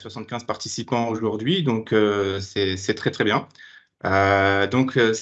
75 participants aujourd'hui, donc c'est très très bien. Euh, donc, euh,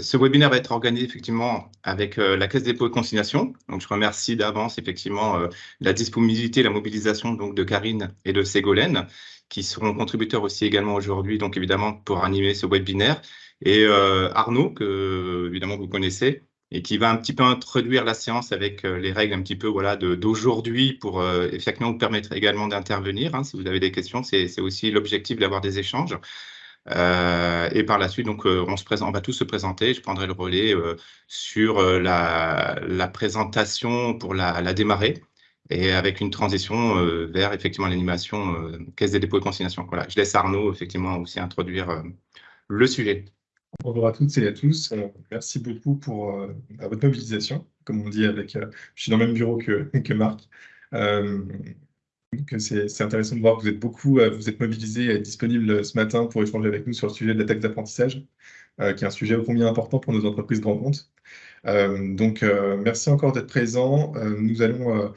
ce webinaire va être organisé effectivement avec euh, la Caisse des dépôts et consignation. Donc, je remercie d'avance effectivement la disponibilité, la mobilisation donc de Karine et de Ségolène, qui seront contributeurs aussi également aujourd'hui, donc évidemment pour animer ce webinaire, et Arnaud que évidemment vous connaissez et qui va un petit peu introduire la séance avec les règles un petit peu voilà d'aujourd'hui pour effectivement vous permettre également d'intervenir. Hein, si vous avez des questions, c'est aussi l'objectif d'avoir des échanges. Euh, et par la suite, donc, euh, on, se présente, va tous se présenter. Je prendrai le relais euh, sur la, la, présentation pour la, démarrer et avec une transition vers effectivement l'animation Caisse des dépôts et consignation. Voilà, je laisse Arnaud effectivement aussi introduire le sujet. Bonjour à toutes et à tous. merci beaucoup pour votre mobilisation. Comme on dit, avec, je suis dans le même bureau que, Marc c'est intéressant de voir que vous êtes beaucoup, euh, vous êtes mobilisés et disponibles ce matin pour échanger avec nous sur le sujet de la taxe d'apprentissage, euh, qui est un sujet ô combien important pour nos entreprises grand compte. Euh, donc, merci encore d'être présents. nous allons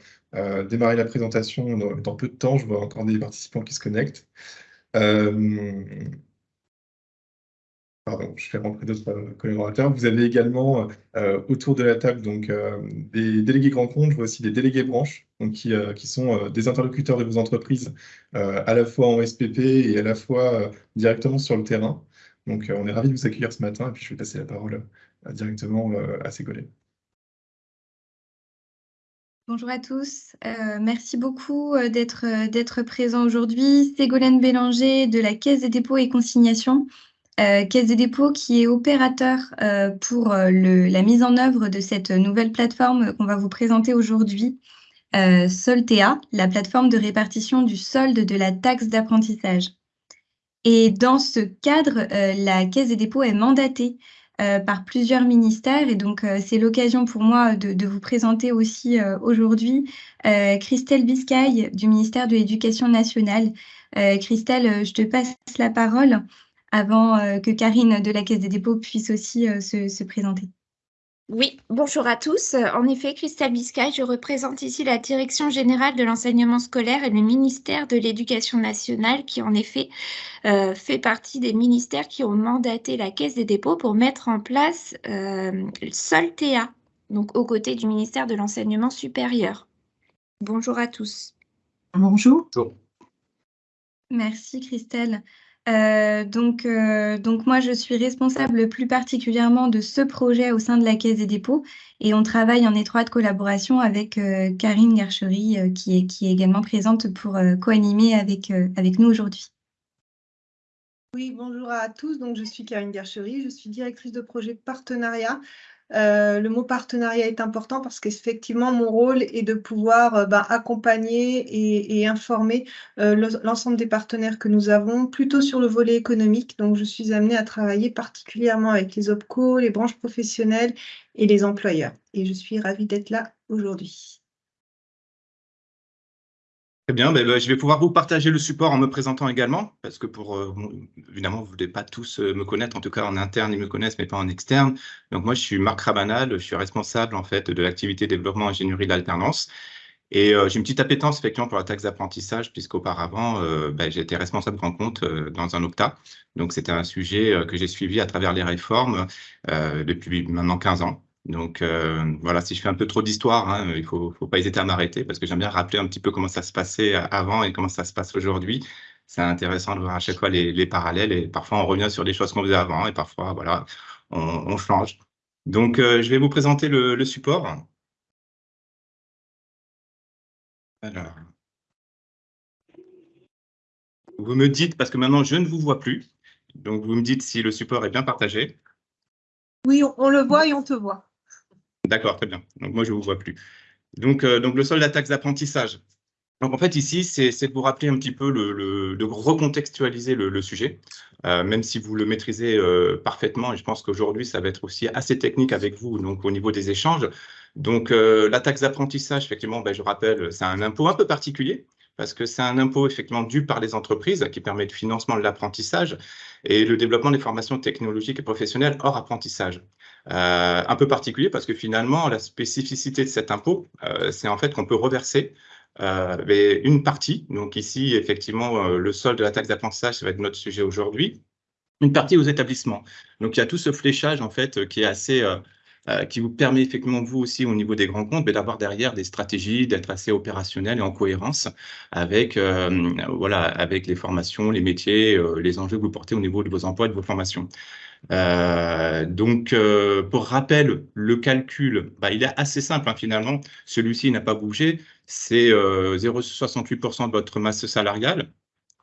démarrer la présentation dans, dans, peu de temps. Je vois encore des participants qui se connectent. Pardon, je fais rentrer d'autres euh, collaborateurs. Vous avez également euh, autour de la table donc, euh, des délégués grands comptes, je vois aussi des délégués branches, donc, qui, sont des interlocuteurs de vos entreprises, à la fois en SPP et à la fois directement sur le terrain. Donc, on est ravis de vous accueillir ce matin et puis je vais passer la parole directement à Ségolène. Bonjour à tous, merci beaucoup d'être présents aujourd'hui. Ségolène Bélanger de la Caisse des dépôts et consignations. Euh, Caisse des dépôts qui est opérateur euh, pour euh, la mise en œuvre de cette nouvelle plateforme qu'on va vous présenter aujourd'hui, Soltea, la plateforme de répartition du solde de la taxe d'apprentissage. Et dans ce cadre, la Caisse des dépôts est mandatée par plusieurs ministères et donc c'est l'occasion pour moi de, vous présenter aussi aujourd'hui Christelle Biscay du ministère de l'Éducation nationale. Christelle, je te passe la parole avant euh, que Karine de la Caisse des dépôts puisse aussi euh, se, présenter. Oui, bonjour à tous. En effet, Christelle Biscay, je représente ici la Direction générale de l'enseignement scolaire et le ministère de l'Éducation nationale qui, en effet, euh, fait partie des ministères qui ont mandaté la Caisse des dépôts pour mettre en place euh, Soltea, donc aux côtés du ministère de l'Enseignement supérieur. Bonjour à tous. Bonjour. Bonjour. Merci Christelle. Euh, donc, euh, donc moi, je suis responsable plus particulièrement de ce projet au sein de la Caisse des dépôts et on travaille en étroite collaboration avec euh, Karine Garchery qui, est, qui est également présente pour co-animer avec, avec nous aujourd'hui. Oui, bonjour à tous. Donc, je suis Karine Garchery, je suis directrice de projet partenariat euh, le mot partenariat est important parce qu'effectivement, mon rôle est de pouvoir euh, bah, accompagner et, informer euh, l'ensemble des partenaires que nous avons, plutôt sur le volet économique. Donc, je suis amenée à travailler particulièrement avec les OPCO, les branches professionnelles et les employeurs. Et je suis ravie d'être là aujourd'hui. Très bien, ben, ben, je vais pouvoir vous partager le support en me présentant également, parce que pour, euh, évidemment, vous ne voulez pas tous euh, me connaître, en tout cas en interne, ils me connaissent, mais pas en externe. Donc moi, je suis Marc Rabanal, je suis responsable en fait de l'activité développement ingénierie de l'alternance. Et euh, j'ai une petite appétence effectivement pour la taxe d'apprentissage, puisqu'auparavant, ben, j'étais responsable grand compte dans un OCTA. Donc c'était un sujet que j'ai suivi à travers les réformes depuis maintenant 15 ans. Donc euh, voilà, si je fais un peu trop d'histoire, hein, il ne faut, pas hésiter à m'arrêter parce que j'aime bien rappeler un petit peu comment ça se passait avant et comment ça se passe aujourd'hui. C'est intéressant de voir à chaque fois les, parallèles et parfois on revient sur des choses qu'on faisait avant et parfois voilà, on, change. Donc euh, je vais vous présenter le, support. Alors, vous me dites, parce que maintenant je ne vous vois plus, donc vous me dites si le support est bien partagé. Oui, on le voit et on te voit. D'accord, très bien. Donc moi, je ne vous vois plus. Donc, euh, donc le solde de la taxe d'apprentissage. Donc en fait, ici, c'est de vous rappeler un petit peu, le, de recontextualiser le, sujet, euh, même si vous le maîtrisez euh, parfaitement. Et je pense qu'aujourd'hui, ça va être aussi assez technique avec vous, donc au niveau des échanges. Donc la taxe d'apprentissage, effectivement, ben, je rappelle, c'est un impôt un peu particulier parce que c'est un impôt effectivement dû par les entreprises qui permet le financement de l'apprentissage et le développement des formations technologiques et professionnelles hors apprentissage. Euh, un peu particulier parce que finalement, la spécificité de cet impôt, euh, c'est en fait qu'on peut reverser mais une partie. Donc ici, effectivement, le solde de la taxe d'apprentissage, ça va être notre sujet aujourd'hui. Une partie aux établissements. Donc il y a tout ce fléchage en fait qui est assez euh, qui vous permet effectivement, vous aussi, au niveau des grands comptes, d'avoir derrière des stratégies, d'être assez opérationnel et en cohérence avec, euh, voilà, avec les formations, les métiers, euh, les enjeux que vous portez au niveau de vos emplois et de vos formations. donc, pour rappel, le calcul, bah, il est assez simple hein, finalement. Celui-ci n'a pas bougé. C'est 0,68% de votre masse salariale.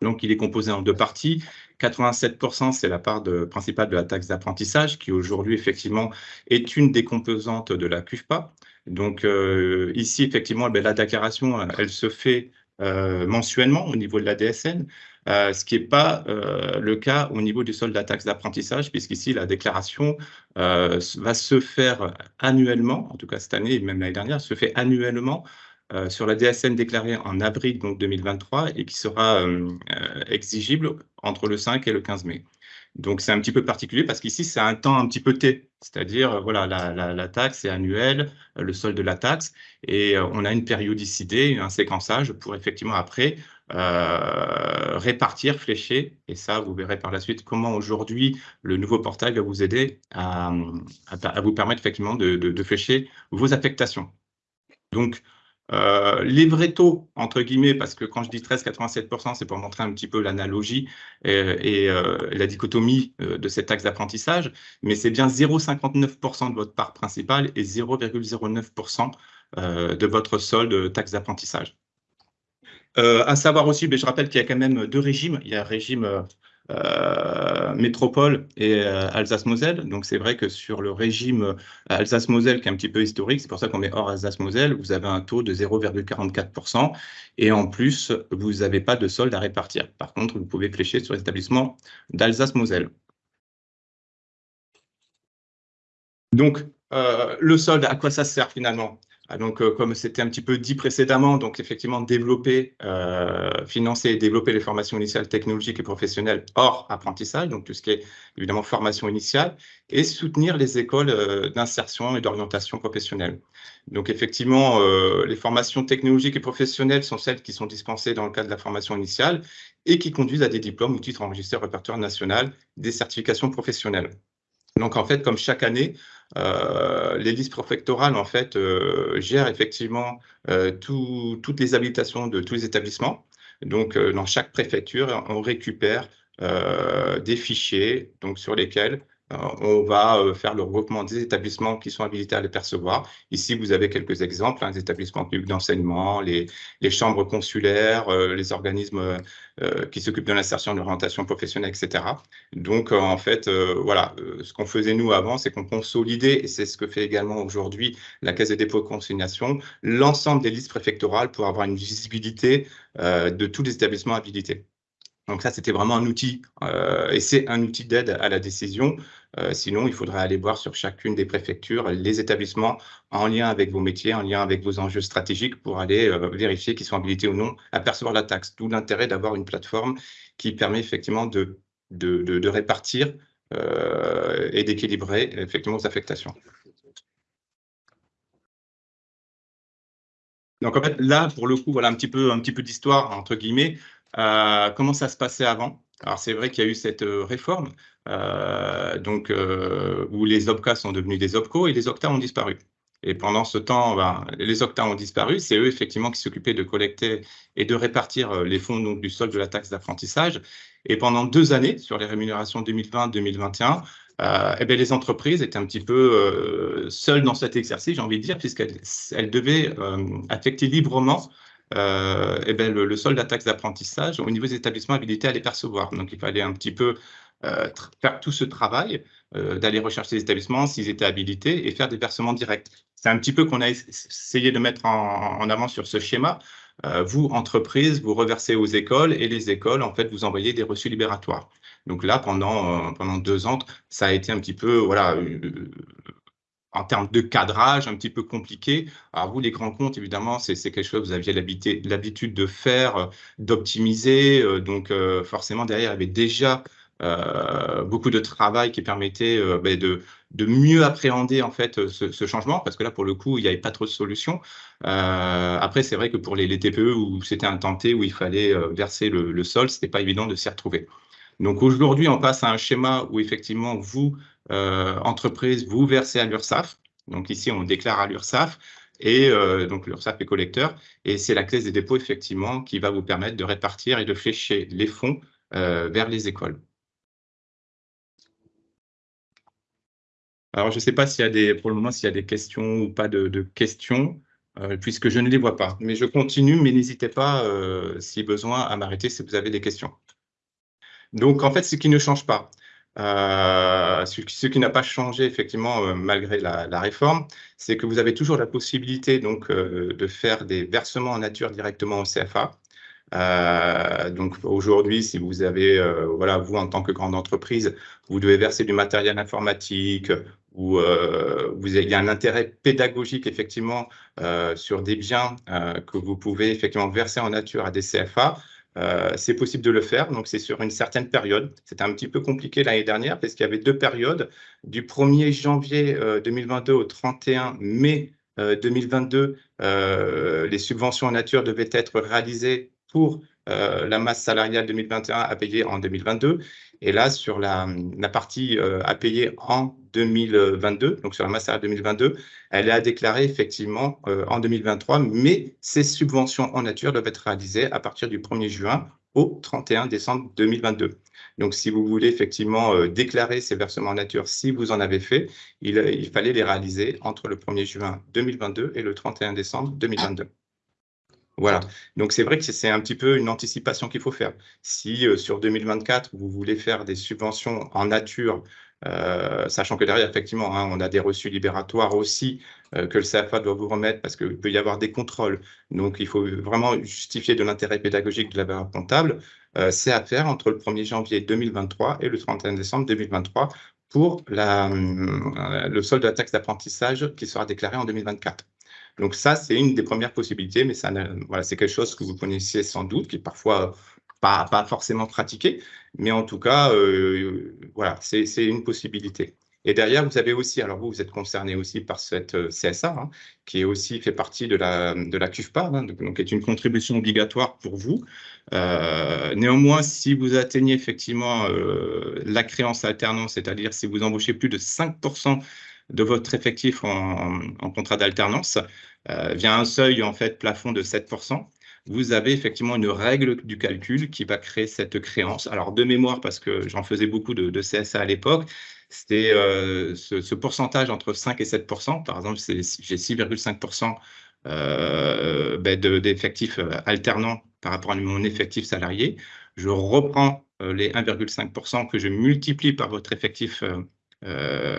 Donc, il est composé en deux parties. 87%, c'est la part principale de la taxe d'apprentissage, qui aujourd'hui, effectivement, est une des composantes de la CUFPA. Donc, euh, ici, effectivement, eh la déclaration, elle se fait euh, mensuellement au niveau de la DSN, euh, ce qui n'est pas le cas au niveau du solde de la taxe d'apprentissage, puisqu'ici, la déclaration va se faire annuellement, en tout cas cette année et même l'année dernière, se fait annuellement euh, sur la DSN déclarée en avril donc 2023 et qui sera euh, euh, exigible entre le 5 et le 15 mai. Donc c'est un petit peu particulier parce qu'ici c'est un temps un petit peu T, c'est-à-dire voilà la, taxe est annuelle, le solde de la taxe et on a une périodicité, un séquençage pour effectivement après répartir, flécher et ça vous verrez par la suite comment aujourd'hui le nouveau portail va vous aider à, vous permettre effectivement de, de flécher vos affectations. Donc euh, les vrais taux, entre guillemets, parce que quand je dis 13,87%, c'est pour montrer un petit peu l'analogie et, euh, la dichotomie euh, de cette taxe d'apprentissage, mais c'est bien 0,59% de votre part principale et 0,09% de votre solde taxe d'apprentissage. à savoir aussi, mais je rappelle qu'il y a quand même deux régimes. Il y a un régime euh, métropole et euh, Alsace-Moselle. Donc c'est vrai que sur le régime euh, Alsace-Moselle, qui est un petit peu historique, c'est pour ça qu'on met hors Alsace-Moselle, vous avez un taux de 0,44% et en plus, vous n'avez pas de solde à répartir. Par contre, vous pouvez flécher sur les d'Alsace-Moselle. Donc, le solde, à quoi ça sert finalement? Donc, euh, comme c'était un petit peu dit précédemment, donc effectivement développer, euh, financer et développer les formations initiales technologiques et professionnelles hors apprentissage, donc tout ce qui est évidemment formation initiale, et soutenir les écoles euh, d'insertion et d'orientation professionnelle. Donc effectivement, les formations technologiques et professionnelles sont celles qui sont dispensées dans le cadre de la formation initiale et qui conduisent à des diplômes ou titres enregistrés au répertoire national des certifications professionnelles. Donc en fait, comme chaque année, euh, les listes en fait euh, gèrent effectivement euh, toutes les habitations de tous les établissements. Donc dans chaque préfecture, on récupère des fichiers donc sur lesquels euh, on va euh, faire le regroupement des établissements qui sont habilités à les percevoir. Ici, vous avez quelques exemples, hein, les établissements publics d'enseignement, les, chambres consulaires, euh, les organismes qui s'occupent de l'insertion, de l'orientation professionnelle, etc. Donc, en fait, voilà, ce qu'on faisait nous avant, c'est qu'on consolidait, et c'est ce que fait également aujourd'hui la Caisse des dépôts de consignation, l'ensemble des listes préfectorales pour avoir une visibilité de tous les établissements habilités. Donc ça, c'était vraiment un outil, euh, et c'est un outil d'aide à la décision. Euh, sinon, il faudrait aller voir sur chacune des préfectures les établissements en lien avec vos métiers, en lien avec vos enjeux stratégiques pour aller euh, vérifier qu'ils sont habilités ou non à percevoir la taxe. D'où l'intérêt d'avoir une plateforme qui permet effectivement de, répartir et d'équilibrer effectivement vos affectations. Donc en fait, là, pour le coup, voilà un petit peu, peu d'histoire, entre guillemets. Euh, comment ça se passait avant? Alors, c'est vrai qu'il y a eu cette euh, réforme euh, donc, où les OPCA sont devenus des OPCO et les OCTA ont disparu. Et pendant ce temps, ben, les OCTA ont disparu. C'est eux, effectivement, qui s'occupaient de collecter et de répartir les fonds donc, du solde de la taxe d'apprentissage. Et pendant deux années, sur les rémunérations 2020-2021, eh bien, les entreprises étaient un petit peu seules dans cet exercice, j'ai envie de dire, puisqu'elles devaient affecter librement euh, eh ben, le, solde de la taxe d'apprentissage au niveau des établissements habilités à les percevoir. Donc, il fallait un petit peu euh, faire tout ce travail, euh, d'aller rechercher les établissements s'ils étaient habilités et faire des versements directs. C'est un petit peu qu'on a essayé de mettre en, avant sur ce schéma. vous, entreprise, vous reversez aux écoles et les écoles, en fait, vous envoyez des reçus libératoires. Donc là, pendant, pendant deux ans, ça a été un petit peu, voilà, en termes de cadrage un petit peu compliqué. Alors vous, les grands comptes, évidemment, c'est quelque chose que vous aviez l'habitude de faire, euh, d'optimiser. Euh, donc euh, forcément, derrière, il y avait déjà beaucoup de travail qui permettait ben, de, mieux appréhender en fait ce, changement, parce que là, pour le coup, il n'y avait pas trop de solutions. après, c'est vrai que pour les, les TPE, où c'était un tenté, où il fallait verser le, le sol, ce n'était pas évident de s'y retrouver. Donc aujourd'hui, on passe à un schéma où effectivement, vous, entreprise, vous versez à l'URSSAF. Donc ici, on déclare à l'URSSAF et euh, donc l'URSSAF est collecteur, et c'est la Caisse des dépôts, effectivement, qui va vous permettre de répartir et de flécher les fonds euh, vers les écoles. Alors, je ne sais pas s'il y a des, pour le moment, s'il y a des questions ou pas de, questions, euh, puisque je ne les vois pas. Mais je continue, mais n'hésitez pas, si besoin, à m'arrêter si vous avez des questions. Donc, en fait, ce qui ne change pas, euh, ce, qui n'a pas changé effectivement euh, malgré la, réforme, c'est que vous avez toujours la possibilité donc euh, de faire des versements en nature directement au CFA. donc aujourd'hui, si vous avez, voilà, vous en tant que grande entreprise, vous devez verser du matériel informatique ou vous avez, il y a un intérêt pédagogique effectivement sur des biens que vous pouvez effectivement verser en nature à des CFA. Euh, c'est possible de le faire, donc c'est sur une certaine période. C'était un petit peu compliqué l'année dernière parce qu'il y avait deux périodes. Du 1er janvier 2022 euh, au 31 mai 2022, euh, les subventions en nature devaient être réalisées pour la masse salariale 2021 à payer en 2022. Et là, sur la, partie à payer en 2022, donc sur la masse salariale 2022, elle est à déclarer effectivement euh, en 2023, mais ces subventions en nature doivent être réalisées à partir du 1er juin au 31 décembre 2022. Donc, si vous voulez effectivement euh, déclarer ces versements en nature, si vous en avez fait, il fallait les réaliser entre le 1er juin 2022 et le 31 décembre 2022. Voilà. Donc, c'est vrai que c'est un petit peu une anticipation qu'il faut faire. Si euh, sur 2024, vous voulez faire des subventions en nature, euh, sachant que derrière, effectivement, hein, on a des reçus libératoires aussi euh, que le CFA doit vous remettre parce qu'il peut y avoir des contrôles. Donc, il faut vraiment justifier de l'intérêt pédagogique de la valeur comptable. c'est à faire entre le 1er janvier 2023 et le 31 décembre 2023 pour la, le solde de la taxe d'apprentissage qui sera déclaré en 2024. Donc ça, c'est une des premières possibilités, mais voilà, c'est quelque chose que vous connaissiez sans doute, qui est parfois pas, pas forcément pratiqué, mais en tout cas, euh, voilà, c'est une possibilité. Et derrière, vous avez aussi, alors vous, vous êtes concerné aussi par cette euh, CSA, hein, qui est aussi fait partie de la, de la CUFPA, hein, donc, donc, est une contribution obligatoire pour vous. Euh, néanmoins, si vous atteignez effectivement la créance alternance, c'est-à-dire si vous embauchez plus de 5% de votre effectif en, contrat d'alternance euh, via un seuil en fait plafond de 7%, vous avez effectivement une règle du calcul qui va créer cette créance. Alors de mémoire, parce que j'en faisais beaucoup de, CSA à l'époque, c'était euh, ce, pourcentage entre 5 et 7% Par exemple, j'ai 6,5 euh, ben d'effectifs alternants par rapport à mon effectif salarié. Je reprends les 1,5% que je multiplie par votre effectif euh,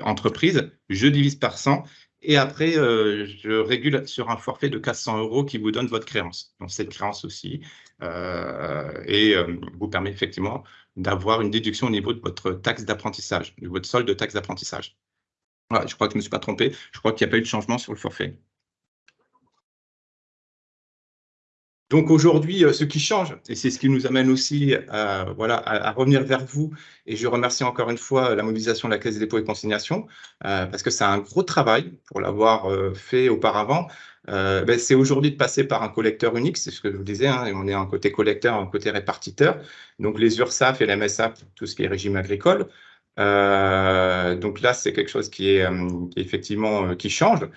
entreprise, je divise par 100 et après, euh, je régule sur un forfait de 400 euros qui vous donne votre créance. Donc, cette créance aussi, euh, et vous permet effectivement d'avoir une déduction au niveau de votre taxe d'apprentissage, de votre solde de taxe d'apprentissage. Je crois que je ne me suis pas trompé. Je crois qu'il n'y a pas eu de changement sur le forfait. Donc aujourd'hui, euh, ce qui change, et c'est ce qui nous amène aussi à, voilà, à, revenir vers vous, et je remercie encore une fois la mobilisation de la Caisse des dépôts et consignations, euh, parce que c'est un gros travail pour l'avoir euh, fait auparavant. Ben, c'est aujourd'hui de passer par un collecteur unique, c'est ce que je vous disais, hein, on est un côté collecteur, un côté répartiteur, donc les URSAF et la MSA, tout ce qui est régime agricole. donc là, c'est quelque chose qui est, effectivement qui change.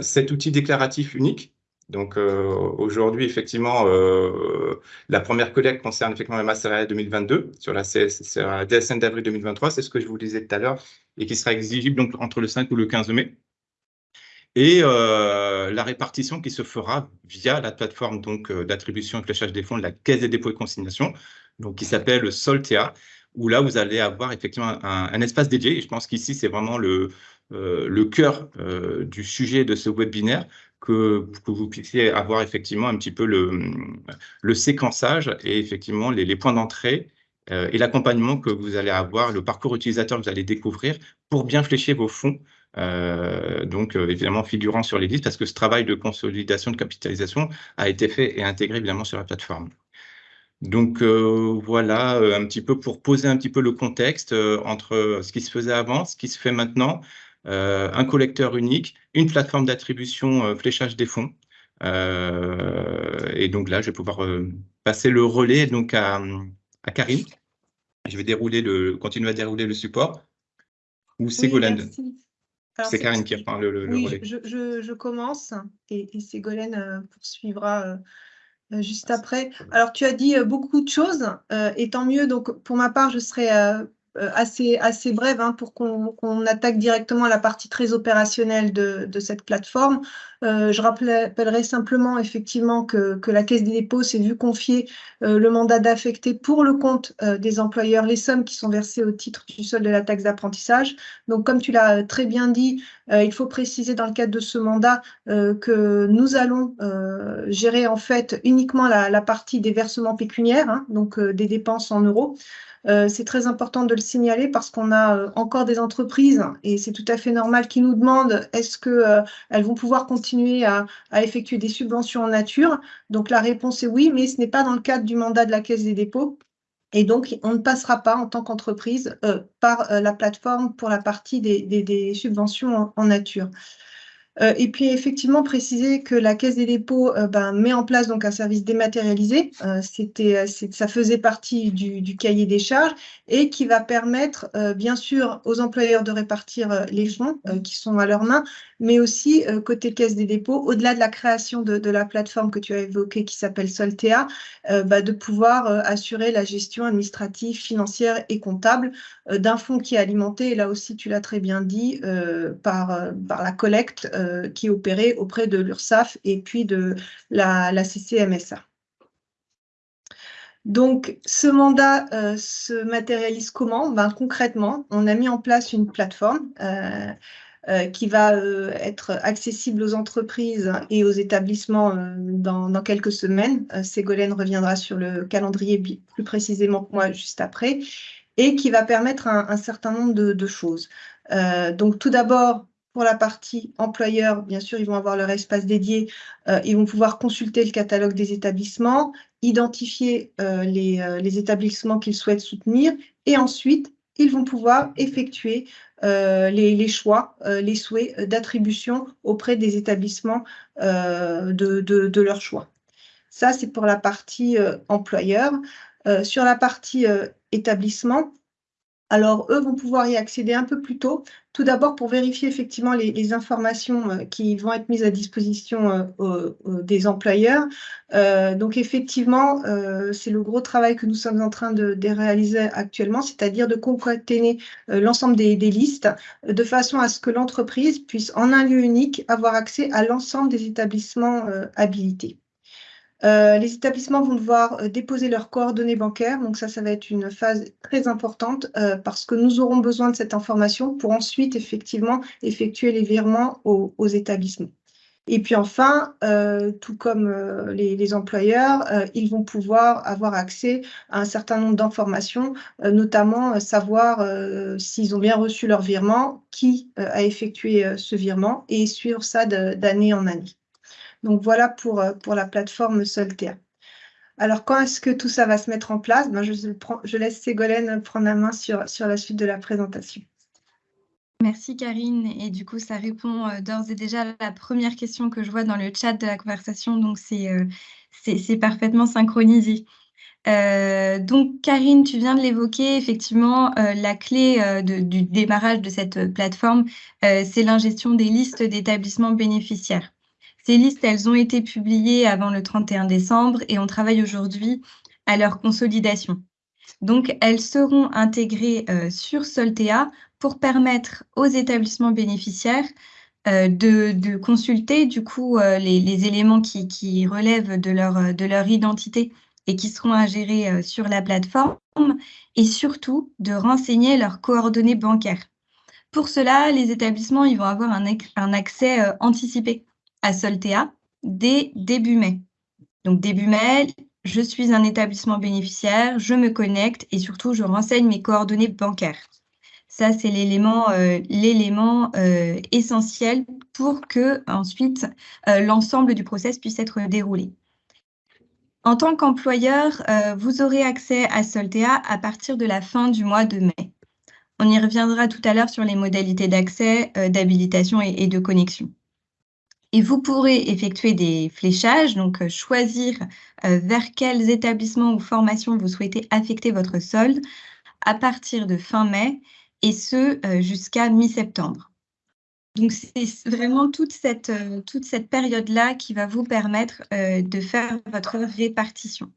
cet outil déclaratif unique, donc euh, aujourd'hui, effectivement, euh, la première collecte concerne effectivement la masse salariale 2022 sur la, DSN d'avril 2023, c'est ce que je vous disais tout à l'heure, et qui sera exigible donc entre le 5 ou le 15 mai. Et euh, la répartition qui se fera via la plateforme donc d'attribution et fléchage des fonds de la Caisse des dépôts et consignations, donc qui s'appelle Soltea, où là vous allez avoir effectivement un, espace dédié. Je pense qu'ici c'est vraiment le cœur du sujet de ce webinaire que, vous puissiez avoir effectivement un petit peu le, séquençage et effectivement les, points d'entrée euh, et l'accompagnement que vous allez avoir, le parcours utilisateur que vous allez découvrir pour bien flécher vos fonds. Euh, donc, euh, évidemment, figurant sur les listes, parce que ce travail de consolidation, de capitalisation a été fait et intégré évidemment sur la plateforme. Donc voilà, un petit peu pour poser un petit peu le contexte entre ce qui se faisait avant, ce qui se fait maintenant, un collecteur unique, une plateforme d'attribution fléchage des fonds. et donc là, je vais pouvoir passer le relais donc à, à Karine. Je vais dérouler le, continuer à dérouler le support. Ou Ségolène C'est Karine qui reprend le, oui, relais. Je, je, je, commence et, et Ségolène euh, poursuivra euh, euh, juste après. Alors, tu as dit beaucoup de choses et tant mieux. Donc, pour ma part, je serai euh, assez, assez brève hein, pour qu'on attaque directement la partie très opérationnelle de, cette plateforme. Euh, je rappellerai simplement effectivement que, la Caisse des dépôts s'est vue confier euh, le mandat d'affecter pour le compte euh, des employeurs les sommes qui sont versées au titre du solde de la taxe d'apprentissage. Donc, comme tu l'as très bien dit, euh, il faut préciser dans le cadre de ce mandat que nous allons gérer en fait uniquement la, la partie des versements pécuniaires, hein, donc des dépenses en euros. Euh, c'est très important de le signaler parce qu'on a euh, encore des entreprises et c'est tout à fait normal qui nous demandent est-ce qu'elles euh, vont pouvoir continuer à, effectuer des subventions en nature? Donc la réponse est oui, mais ce n'est pas dans le cadre du mandat de la Caisse des dépôts. Et donc, on ne passera pas en tant qu'entreprise par la plateforme pour la partie des, subventions en nature. Euh, et puis effectivement préciser que la Caisse des dépôts euh, ben, met en place donc un service dématérialisé. Euh, c'était, ça faisait partie du, du, cahier des charges et qui va permettre bien sûr aux employeurs de répartir les fonds qui sont à leurs mains, mais aussi côté Caisse des dépôts, au-delà de la création de, la plateforme que tu as évoquée qui s'appelle Soltea, bah, de pouvoir assurer la gestion administrative, financière et comptable d'un fonds qui est alimenté, et là aussi tu l'as très bien dit, par, la collecte euh, qui opérait auprès de l'URSSAF et puis de la, CCMSA. Donc, ce mandat euh, se matérialise comment? Ben, Concrètement, on a mis en place une plateforme euh, qui va être accessible aux entreprises et aux établissements dans, quelques semaines. Ségolène reviendra sur le calendrier plus précisément que moi juste après, et qui va permettre un, certain nombre de choses. donc, tout d'abord, pour la partie employeur, bien sûr, ils vont avoir leur espace dédié. Euh, ils vont pouvoir consulter le catalogue des établissements, identifier euh, euh, les, établissements qu'ils souhaitent soutenir et ensuite, ils vont pouvoir effectuer les, choix, les souhaits d'attribution auprès des établissements de, de, leur choix. Ça, c'est pour la partie employeur. sur la partie établissement, alors, eux vont pouvoir y accéder un peu plus tôt, tout d'abord pour vérifier effectivement les, informations euh, qui vont être mises à disposition euh, des employeurs. Euh, donc, effectivement, c'est le gros travail que nous sommes en train de, réaliser actuellement, c'est-à-dire de concaténer l'ensemble des, listes de façon à ce que l'entreprise puisse, en un lieu unique, avoir accès à l'ensemble des établissements habilités. Euh, les établissements vont devoir euh, déposer leurs coordonnées bancaires. Donc ça, ça va être une phase très importante euh, parce que nous aurons besoin de cette information pour ensuite effectivement effectuer les virements aux, établissements. Et puis enfin, tout comme les, employeurs, ils vont pouvoir avoir accès à un certain nombre d'informations, notamment savoir s'ils ont bien reçu leur virement, qui a effectué ce virement et suivre ça d'année en année. Donc voilà pour, euh, pour la plateforme Soltea. Alors, quand est-ce que tout ça va se mettre en place? Ben, je, laisse Ségolène prendre la main sur, sur la suite de la présentation. Merci Karine. Et du coup, ça répond euh, d'ores et déjà à la première question que je vois dans le chat de la conversation. Donc, c'est euh, parfaitement synchronisé. donc, Karine, tu viens de l'évoquer, effectivement, la clé du démarrage de cette plateforme, c'est l'ingestion des listes d'établissements bénéficiaires. Ces listes, elles ont été publiées avant le 31 décembre et on travaille aujourd'hui à leur consolidation. Donc, elles seront intégrées euh, sur Soltea pour permettre aux établissements bénéficiaires euh, de, consulter du coup euh, les, éléments qui, relèvent de leur, de leur identité et qui seront gérer sur la plateforme et surtout de renseigner leurs coordonnées bancaires. Pour cela, les établissements ils vont avoir un accès anticipé à Soltea dès début mai. Donc début mai, je suis un établissement bénéficiaire, je me connecte et surtout je renseigne mes coordonnées bancaires. Ça, c'est l'élément euh, euh, essentiel pour que ensuite euh, l'ensemble du process puisse être déroulé. En tant qu'employeur, vous aurez accès à Soltea à partir de la fin du mois de mai. On y reviendra tout à l'heure sur les modalités d'accès, d'habilitation et, de connexion. Et vous pourrez effectuer des fléchages, donc choisir vers quels établissements ou formations vous souhaitez affecter votre solde à partir de fin mai et ce jusqu'à mi-septembre. Donc, c'est vraiment toute cette, euh, toute cette période-là qui va vous permettre euh, de faire votre répartition.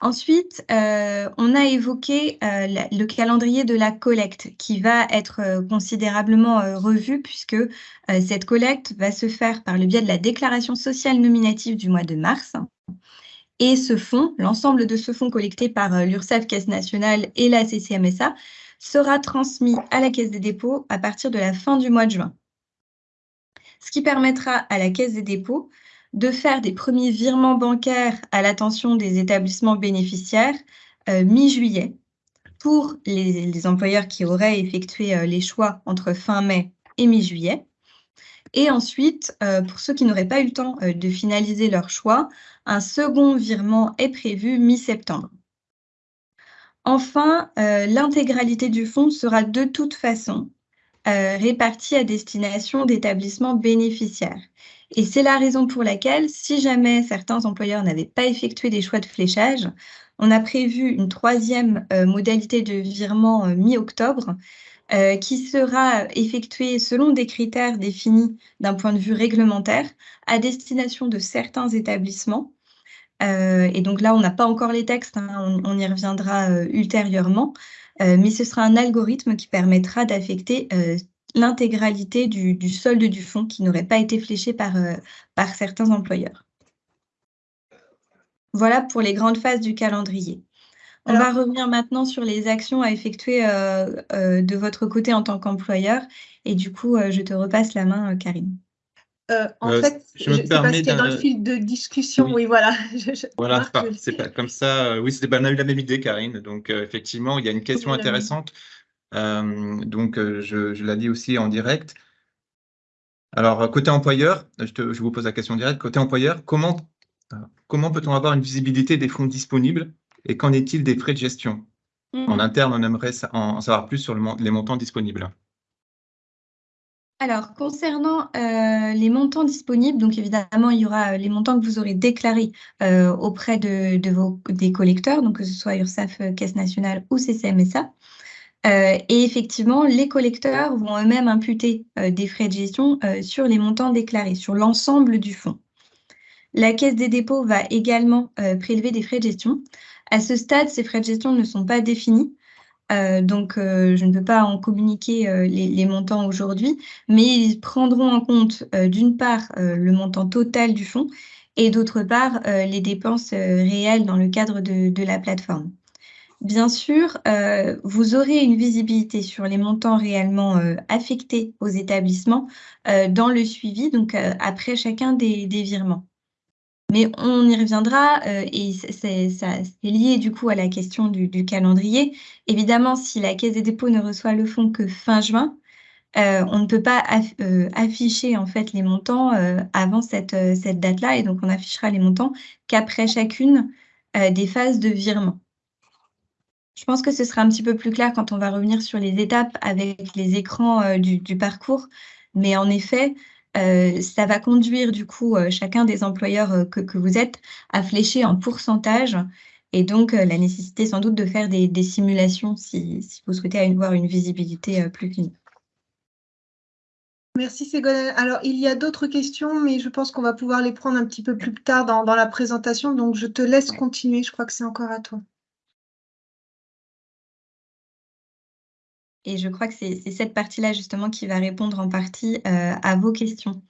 Ensuite, euh, on a évoqué le calendrier de la collecte qui va être considérablement revu puisque cette collecte va se faire par le biais de la déclaration sociale nominative du mois de mars. Et ce fonds, l'ensemble de ce fonds collecté par l'URSSAF Caisse nationale et la CCMSA, sera transmis à la Caisse des dépôts à partir de la fin du mois de juin. Ce qui permettra à la Caisse des dépôts de faire des premiers virements bancaires à l'attention des établissements bénéficiaires euh, mi-juillet pour les, employeurs qui auraient effectué euh, les choix entre fin mai et mi-juillet. Et ensuite, euh, pour ceux qui n'auraient pas eu le temps de finaliser leur choix, un second virement est prévu mi-septembre. Enfin, l'intégralité du fonds sera de toute façon répartie à destination d'établissements bénéficiaires. Et c'est la raison pour laquelle, si jamais certains employeurs n'avaient pas effectué des choix de fléchage, on a prévu une troisième euh, modalité de virement mi-octobre qui sera effectuée selon des critères définis d'un point de vue réglementaire à destination de certains établissements. Euh, et donc là, on n'a pas encore les textes, hein, on, y reviendra euh, ultérieurement, euh, mais ce sera un algorithme qui permettra d'affecter l'intégralité du, solde du fonds qui n'aurait pas été fléché par, par certains employeurs. Voilà pour les grandes phases du calendrier. On va revenir maintenant sur les actions à effectuer de votre côté en tant qu'employeur. Et du coup, je te repasse la main, Karine. Euh, en euh, fait, je me permets dans le fil de discussion, oui, voilà. voilà, c'est pas, comme ça. Euh, oui, c'était on a eu la même idée, Karine. Donc, effectivement, il y a une question intéressante. Donc, je, je l'ai dit aussi en direct. Alors, côté employeur, je, te, je, vous pose la question directe. Côté employeur, comment, comment peut-on avoir une visibilité des fonds disponibles et qu'en est-il des frais de gestion? En mmh. interne, on aimerait en savoir plus sur le, les montants disponibles. Alors, concernant euh, les montants disponibles, donc évidemment, il y aura euh, les montants que vous aurez déclarés euh, auprès de, vos, des collecteurs, donc que ce soit URSAF, Caisse nationale ou CCMSA. Et effectivement, les collecteurs vont eux-mêmes imputer des frais de gestion sur les montants déclarés, sur l'ensemble du fonds. La Caisse des dépôts va également prélever des frais de gestion. À ce stade, ces frais de gestion ne sont pas définis. Euh, donc, euh, je ne peux pas en communiquer euh, les, montants aujourd'hui, mais ils prendront en compte d'une part le montant total du fonds et d'autre part les dépenses réelles dans le cadre de, la plateforme. Bien sûr, vous aurez une visibilité sur les montants réellement affectés aux établissements dans le suivi, donc après chacun des virements. Mais on y reviendra euh, et c'est lié du coup à la question du, calendrier. Évidemment, si la Caisse des dépôts ne reçoit le fonds que fin juin, euh, on ne peut pas euh, afficher en fait les montants avant cette, cette date-là et donc on affichera les montants qu'après chacune des phases de virement. Je pense que ce sera un petit peu plus clair quand on va revenir sur les étapes avec les écrans du, du, parcours. Mais en effet, euh, ça va conduire du coup euh, chacun des employeurs euh, que, vous êtes à flécher en pourcentage et donc la nécessité sans doute de faire des, simulations si, vous souhaitez avoir une visibilité plus fine. Merci Ségolène. Alors, il y a d'autres questions, mais je pense qu'on va pouvoir les prendre un petit peu plus tard dans la présentation. Donc, je te laisse continuer. Je crois que c'est encore à toi. Et je crois que c'est cette partie-là justement qui va répondre en partie euh, à vos questions.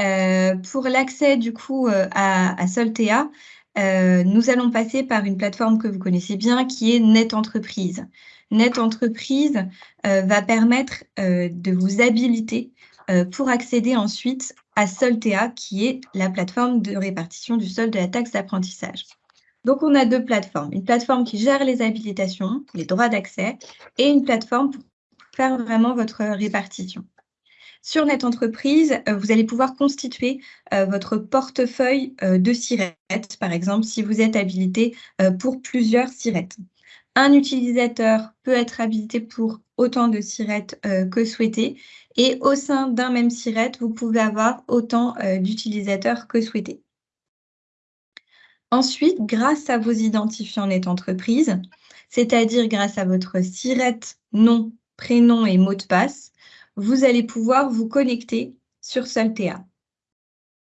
Euh, pour l'accès du coup euh, à, Soltea, nous allons passer par une plateforme que vous connaissez bien qui est Net Entreprise. Net Entreprise va permettre de vous habiliter pour accéder ensuite à Soltea, qui est la plateforme de répartition du solde de la taxe d'apprentissage. Donc, on a deux plateformes. Une plateforme qui gère les habilitations, les droits d'accès, et une plateforme pour vraiment votre répartition. Sur Net Entreprise, vous allez pouvoir constituer votre portefeuille de sirettes, par exemple, si vous êtes habilité pour plusieurs sirettes. Un utilisateur peut être habilité pour autant de sirettes que souhaité et au sein d'un même sirette, vous pouvez avoir autant d'utilisateurs que souhaité. Ensuite, grâce à vos identifiants Net Entreprise, c'est-à-dire grâce à votre sirette, nom, prénom et mot de passe, vous allez pouvoir vous connecter sur Soltea.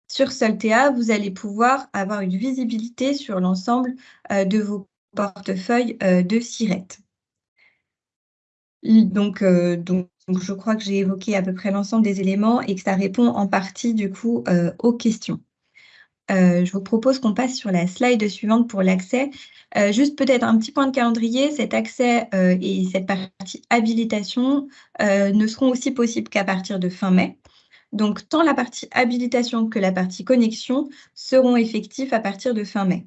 Sur Soltea, vous allez pouvoir avoir une visibilité sur l'ensemble euh, de vos portefeuilles euh, de. Donc, euh, donc, je crois que j'ai évoqué à peu près l'ensemble des éléments et que ça répond en partie du coup aux questions. Euh, je vous propose qu'on passe sur la slide suivante pour l'accès. Euh, juste peut-être un petit point de calendrier, cet accès euh, et cette partie habilitation ne seront aussi possibles qu'à partir de fin mai. Donc, tant la partie habilitation que la partie connexion seront effectifs à partir de fin mai.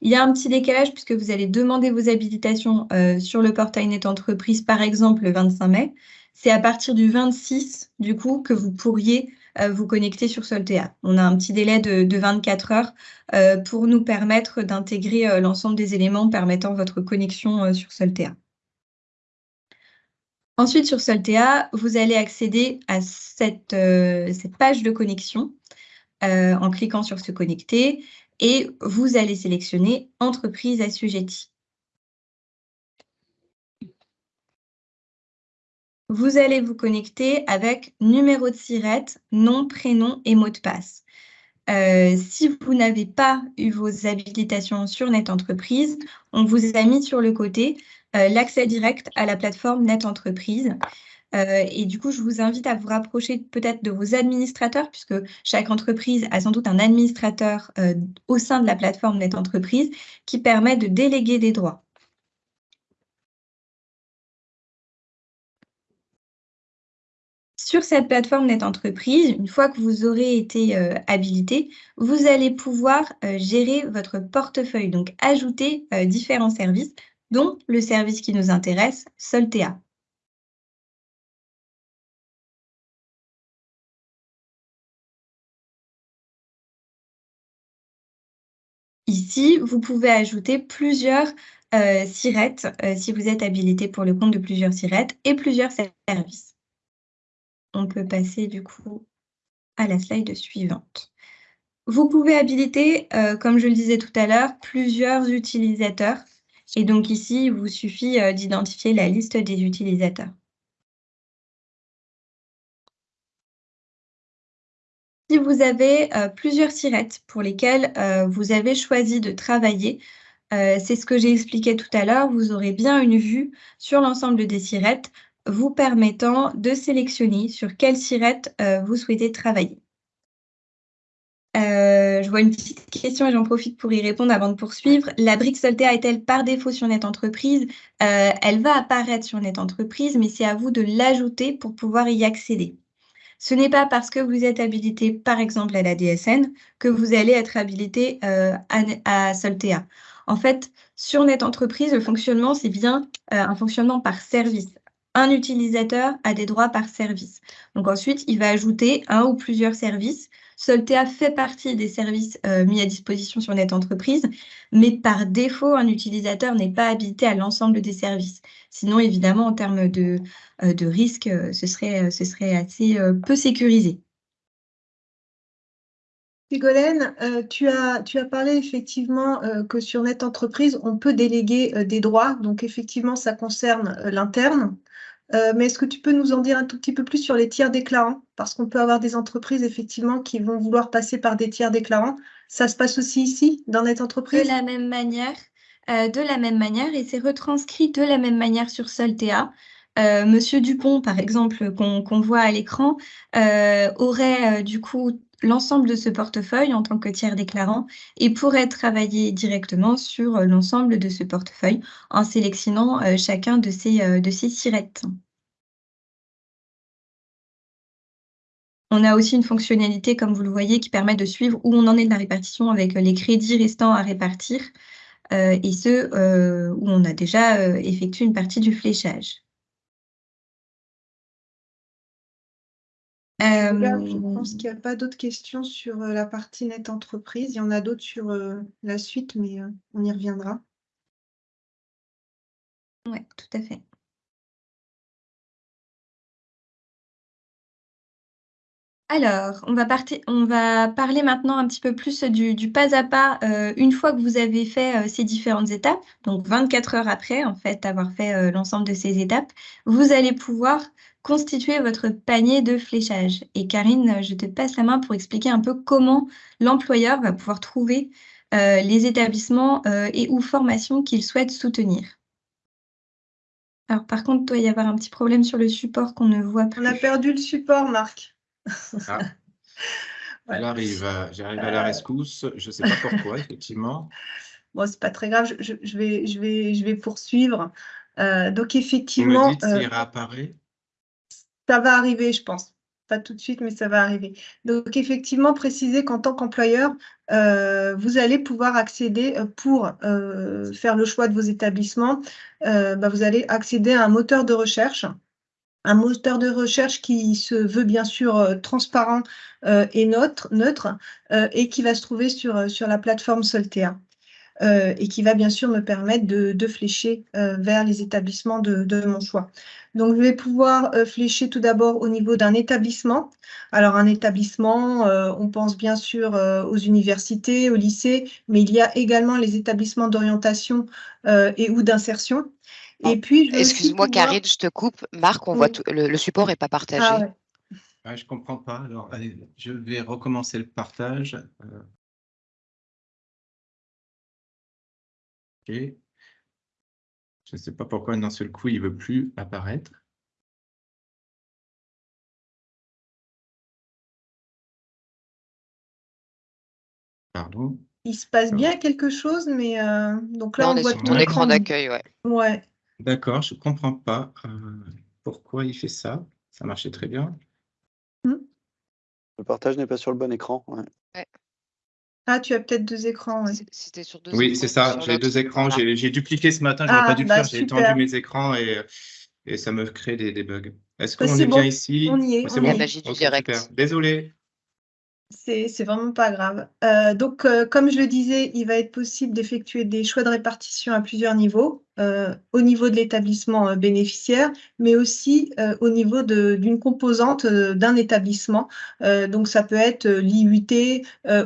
Il y a un petit décalage puisque vous allez demander vos habilitations sur le portail Net Entreprise, par exemple, le 25 mai. C'est à partir du 26, du coup, que vous pourriez vous connecter sur Soltea. On a un petit délai de, 24 heures euh, pour nous permettre d'intégrer euh, l'ensemble des éléments permettant votre connexion sur Soltea. Ensuite, sur Soltea, vous allez accéder à cette, cette page de connexion en cliquant sur Se connecter et vous allez sélectionner Entreprise assujettie. Vous allez vous connecter avec numéro de SIRET, nom, prénom et mot de passe. Euh, si vous n'avez pas eu vos habilitations sur Net Entreprise, on vous a mis sur le côté euh, l'accès direct à la plateforme Net Entreprise. Euh, et du coup, je vous invite à vous rapprocher peut-être de vos administrateurs, puisque chaque entreprise a sans doute un administrateur au sein de la plateforme Net Entreprise qui permet de déléguer des droits. Sur cette plateforme Net Entreprise, une fois que vous aurez été euh, habilité, vous allez pouvoir euh, gérer votre portefeuille, donc ajouter euh, différents services, dont le service qui nous intéresse, Soltea. Ici, vous pouvez ajouter plusieurs sirettes si vous êtes habilité pour le compte de plusieurs sirettes et plusieurs services on peut passer du coup à la slide suivante. Vous pouvez habiliter, euh, comme je le disais tout à l'heure, plusieurs utilisateurs. Et donc ici, il vous suffit euh, d'identifier la liste des utilisateurs. Si vous avez euh, plusieurs sirettes pour lesquelles vous avez choisi de travailler, c'est ce que j'ai expliqué tout à l'heure, vous aurez bien une vue sur l'ensemble des sirettes vous permettant de sélectionner sur quelle sirette euh, vous souhaitez travailler. Euh, je vois une petite question et j'en profite pour y répondre avant de poursuivre. La brique Soltea est-elle par défaut sur Net Entreprise? Euh, Elle va apparaître sur Net Entreprise, mais c'est à vous de l'ajouter pour pouvoir y accéder. Ce n'est pas parce que vous êtes habilité, par exemple, à la DSN, que vous allez être habilité à, Soltea. En fait, sur Net Entreprise, le fonctionnement, c'est bien un fonctionnement par service un utilisateur a des droits par service. Donc ensuite, il va ajouter un ou plusieurs services. Soltea fait partie des services euh, mis à disposition sur Net Entreprise, mais par défaut, un utilisateur n'est pas habilité à l'ensemble des services. Sinon, évidemment, en termes de, euh, risque, euh, ce, serait, assez peu sécurisé. Ségolène, tu, as, parlé effectivement que sur Net Entreprise, on peut déléguer des droits. Donc effectivement, ça concerne l'interne. Euh, mais est-ce que tu peux nous en dire un tout petit peu plus sur les tiers déclarants Parce qu'on peut avoir des entreprises effectivement qui vont vouloir passer par des tiers déclarants. Ça se passe aussi ici, dans notre entreprise? De la même manière, euh, de la même manière, et c'est retranscrit de la même manière sur Soltea. Euh, Monsieur Dupont, par exemple, qu'on voit à l'écran, aurait du coup l'ensemble de ce portefeuille en tant que tiers déclarant et pourrait travailler directement sur euh, l'ensemble de ce portefeuille en sélectionnant euh, chacun de ces, euh, de sirettes. On a aussi une fonctionnalité, comme vous le voyez, qui permet de suivre où on en est de la répartition avec les crédits restants à répartir et ceux où on a déjà effectué une partie du fléchage. Je pense qu'il n'y a pas d'autres questions sur la partie net entreprise. Il y en a d'autres sur la suite, mais on y reviendra. Oui, tout à fait. Alors, on va, on va, parler maintenant un petit peu plus du, pas à pas euh, une fois que vous avez fait euh, ces différentes étapes. Donc, 24 heures après, en fait, avoir fait euh, l'ensemble de ces étapes, vous allez pouvoir constituer votre panier de fléchage. Et Karine, je te passe la main pour expliquer un peu comment l'employeur va pouvoir trouver les établissements et ou formations qu'il souhaite soutenir. Alors, par contre, il doit y avoir un petit problème sur le support qu'on ne voit plus. On a perdu le support, Marc. Ah. J'arrive à la rescousse. Je ne sais pas pourquoi, effectivement. Bon, c'est pas très grave. Je, vais, je, vais, je vais poursuivre. Euh, donc, effectivement. Vous me dites euh, réapparaît Ça va arriver, je pense. Pas tout de suite, mais ça va arriver. Donc, effectivement, préciser qu'en tant qu'employeur, euh, vous allez pouvoir accéder pour faire le choix de vos établissements. Bah, vous allez accéder à un moteur de recherche un moteur de recherche qui se veut bien sûr euh, transparent euh, et neutre, euh, et qui va se trouver sur, sur la plateforme Soltea. et qui va bien sûr me permettre de, flécher vers les établissements de, mon choix. Donc, je vais pouvoir flécher tout d'abord au niveau d'un établissement. Alors, un établissement, on pense bien sûr aux universités, aux lycées, mais il y a également les établissements d'orientation et ou d'insertion. Et puis, excuse-moi, Karine, je te coupe. Marc, on voit le, support n'est pas partagé. Ah ah, je ne comprends pas. Alors, allez, je vais recommencer le partage. Euh. Ok. Je ne sais pas pourquoi d'un seul coup, il ne veut plus apparaître. Pardon. Il se passe bien quelque chose, mais euh, donc là, on, voit ton écran d'accueil, ouais. Ouais. D'accord, je ne comprends pas euh, pourquoi il fait ça. Ça marchait très bien. Hmm. Le partage n'est pas sur le bon écran. Ah, tu as peut-être deux écrans. oui, c'est ça. J'ai deux écrans. J'ai dupliqué ce matin. Je n'aurais pas ah, dû le bah, faire. J'ai étendu mes écrans et, et, ça me crée des, bugs. Est-ce bah, qu'on est, bien ici? On y est. C'est bon. Magie du direct. Désolé. C'est vraiment pas grave. Euh, donc, euh, comme je le disais, il va être possible d'effectuer des choix de répartition à plusieurs niveaux, euh, au niveau de l'établissement bénéficiaire, mais aussi au niveau d'une composante d'un établissement. donc, ça peut être l'IUT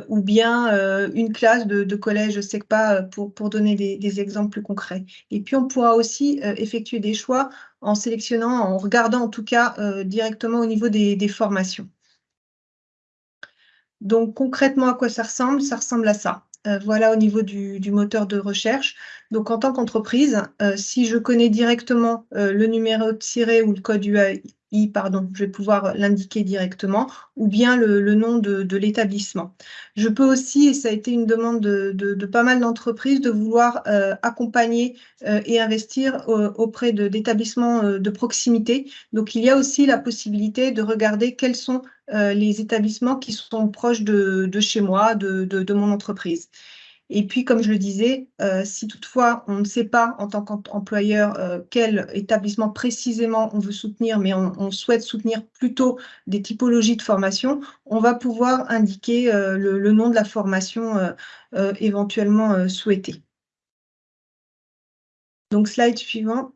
ou bien une classe de, collège, pas, pour, pour donner des, exemples plus concrets. Et puis, on pourra aussi effectuer des choix en sélectionnant, en regardant en tout cas directement au niveau des formations. Donc concrètement, à quoi ça ressemble? Ça ressemble à ça. Euh, voilà au niveau du, moteur de recherche. Donc en tant qu'entreprise, euh, si je connais directement euh, le numéro tiré ou le code UI pardon, je vais pouvoir l'indiquer directement, ou bien le, nom de, l'établissement. Je peux aussi, et ça a été une demande de, pas mal d'entreprises, de vouloir accompagner et investir auprès d'établissements de, proximité. Donc, il y a aussi la possibilité de regarder quels sont les établissements qui sont proches de, chez moi, de mon entreprise. Et puis, comme je le disais, euh, si toutefois on ne sait pas en tant qu'employeur euh, quel établissement précisément on veut soutenir, mais on, souhaite soutenir plutôt des typologies de formation, on va pouvoir indiquer euh, le, nom de la formation éventuellement souhaitée. Donc, slide suivant.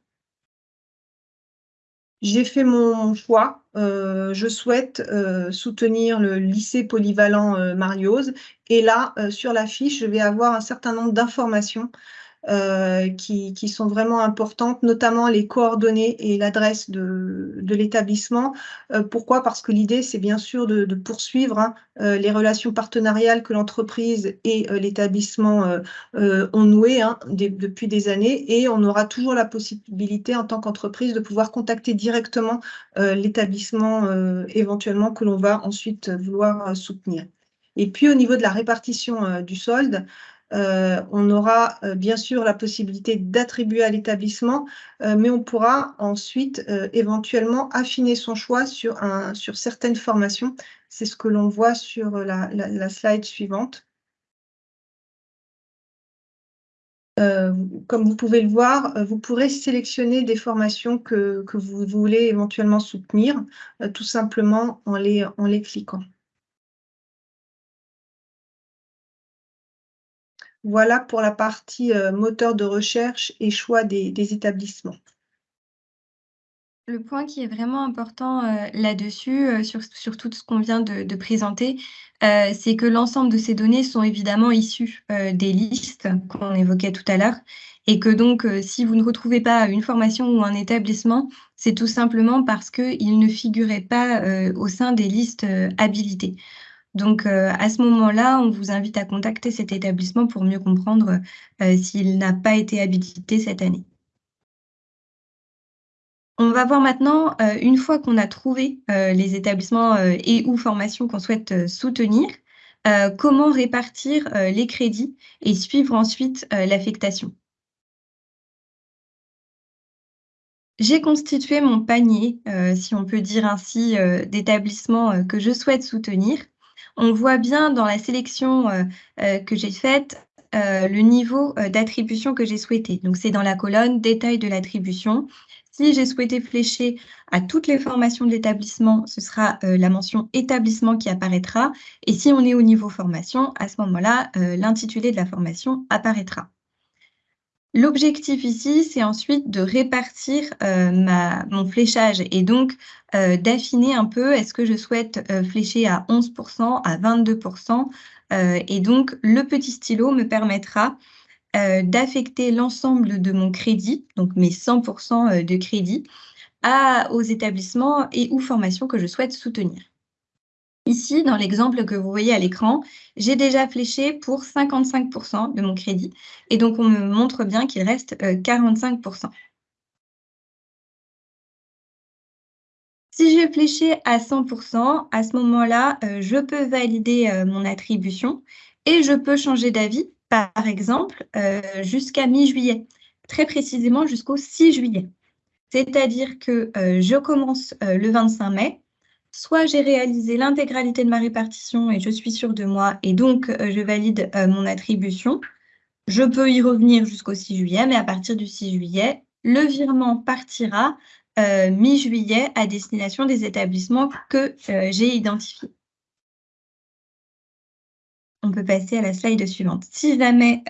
J'ai fait mon choix. Euh, je souhaite euh, soutenir le lycée polyvalent euh, Mariose. Et là, sur la fiche, je vais avoir un certain nombre d'informations euh, qui, sont vraiment importantes, notamment les coordonnées et l'adresse de, l'établissement. Euh, pourquoi? Parce que l'idée, c'est bien sûr de, poursuivre hein, euh, les relations partenariales que l'entreprise et l'établissement ont nouées hein, depuis des années et on aura toujours la possibilité en tant qu'entreprise de pouvoir contacter directement l'établissement éventuellement que l'on va ensuite vouloir soutenir. Et puis au niveau de la répartition du solde, euh, on aura euh, bien sûr la possibilité d'attribuer à l'établissement, euh, mais on pourra ensuite éventuellement affiner son choix sur, certaines formations. C'est ce que l'on voit sur la, slide suivante. comme vous pouvez le voir, vous pourrez sélectionner des formations que, vous voulez éventuellement soutenir, tout simplement en les cliquant. Voilà pour la partie moteur de recherche et choix des, établissements. Le point qui est vraiment important là-dessus, sur, tout ce qu'on vient de, présenter, c'est que l'ensemble de ces données sont évidemment issues des listes qu'on évoquait tout à l'heure et que donc, si vous ne retrouvez pas une formation ou un établissement, c'est tout simplement parce qu'il ne figurait pas au sein des listes habilitées. Donc, euh, à ce moment-là, on vous invite à contacter cet établissement pour mieux comprendre euh, s'il n'a pas été habilité cette année. On va voir maintenant, euh, une fois qu'on a trouvé les établissements et ou formations qu'on souhaite soutenir, comment répartir les crédits et suivre ensuite l'affectation. J'ai constitué mon panier, si on peut dire ainsi, d'établissements que je souhaite soutenir on voit bien dans la sélection euh, euh, que j'ai faite euh, le niveau d'attribution que j'ai souhaité. Donc, c'est dans la colonne détail de l'attribution. Si j'ai souhaité flécher à toutes les formations de l'établissement, ce sera la mention établissement qui apparaîtra. Et si on est au niveau formation, à ce moment-là, l'intitulé de la formation apparaîtra. L'objectif ici, c'est ensuite de répartir euh, mon fléchage et donc euh, d'affiner un peu, est-ce que je souhaite euh, flécher à 11%, à 22%, et donc le petit stylo me permettra d'affecter l'ensemble de mon crédit, donc mes 100% de crédit, aux établissements et ou formations que je souhaite soutenir. Ici, dans l'exemple que vous voyez à l'écran, j'ai déjà fléché pour 55% de mon crédit. Et donc, on me montre bien qu'il reste 45%. Euh, si j'ai fléché à 100%, à ce moment-là, euh, je peux valider euh, mon attribution et je peux changer d'avis, par exemple, jusqu'à mi-juillet, très précisément jusqu'au 6 juillet. C'est-à-dire que je commence le 25 mai, soit j'ai réalisé l'intégralité de ma répartition et je suis sûre de moi et donc euh, je valide euh, mon attribution. Je peux y revenir jusqu'au 6 juillet, mais à partir du 6 juillet, le virement partira euh, mi-juillet à destination des établissements que j'ai identifiés. On peut passer à la slide suivante. Si jamais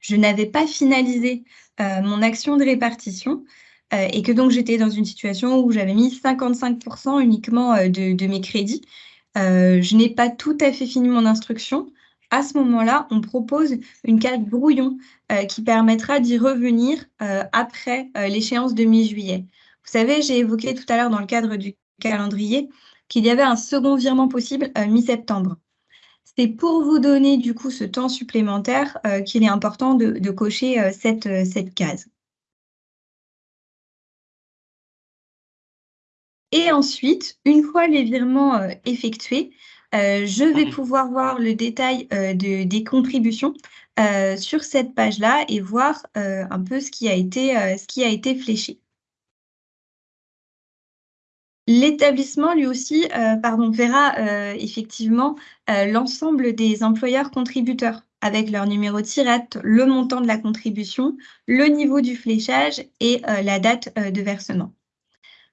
je n'avais pas finalisé mon action de répartition, euh, et que donc j'étais dans une situation où j'avais mis 55% uniquement euh, de, mes crédits. Euh, je n'ai pas tout à fait fini mon instruction. À ce moment-là, on propose une carte brouillon qui permettra d'y revenir après l'échéance de mi-juillet. Vous savez, j'ai évoqué tout à l'heure dans le cadre du calendrier qu'il y avait un second virement possible mi-septembre. C'est pour vous donner du coup ce temps supplémentaire qu'il est important de, cocher cette case. Et ensuite, une fois les virements euh, effectués, euh, je vais mmh. pouvoir voir le détail euh, des contributions sur cette page-là et voir un peu ce qui a été, ce qui a été fléché. L'établissement, lui aussi, pardon, verra effectivement l'ensemble des employeurs contributeurs avec leur numéro de tirette, le montant de la contribution, le niveau du fléchage et la date de versement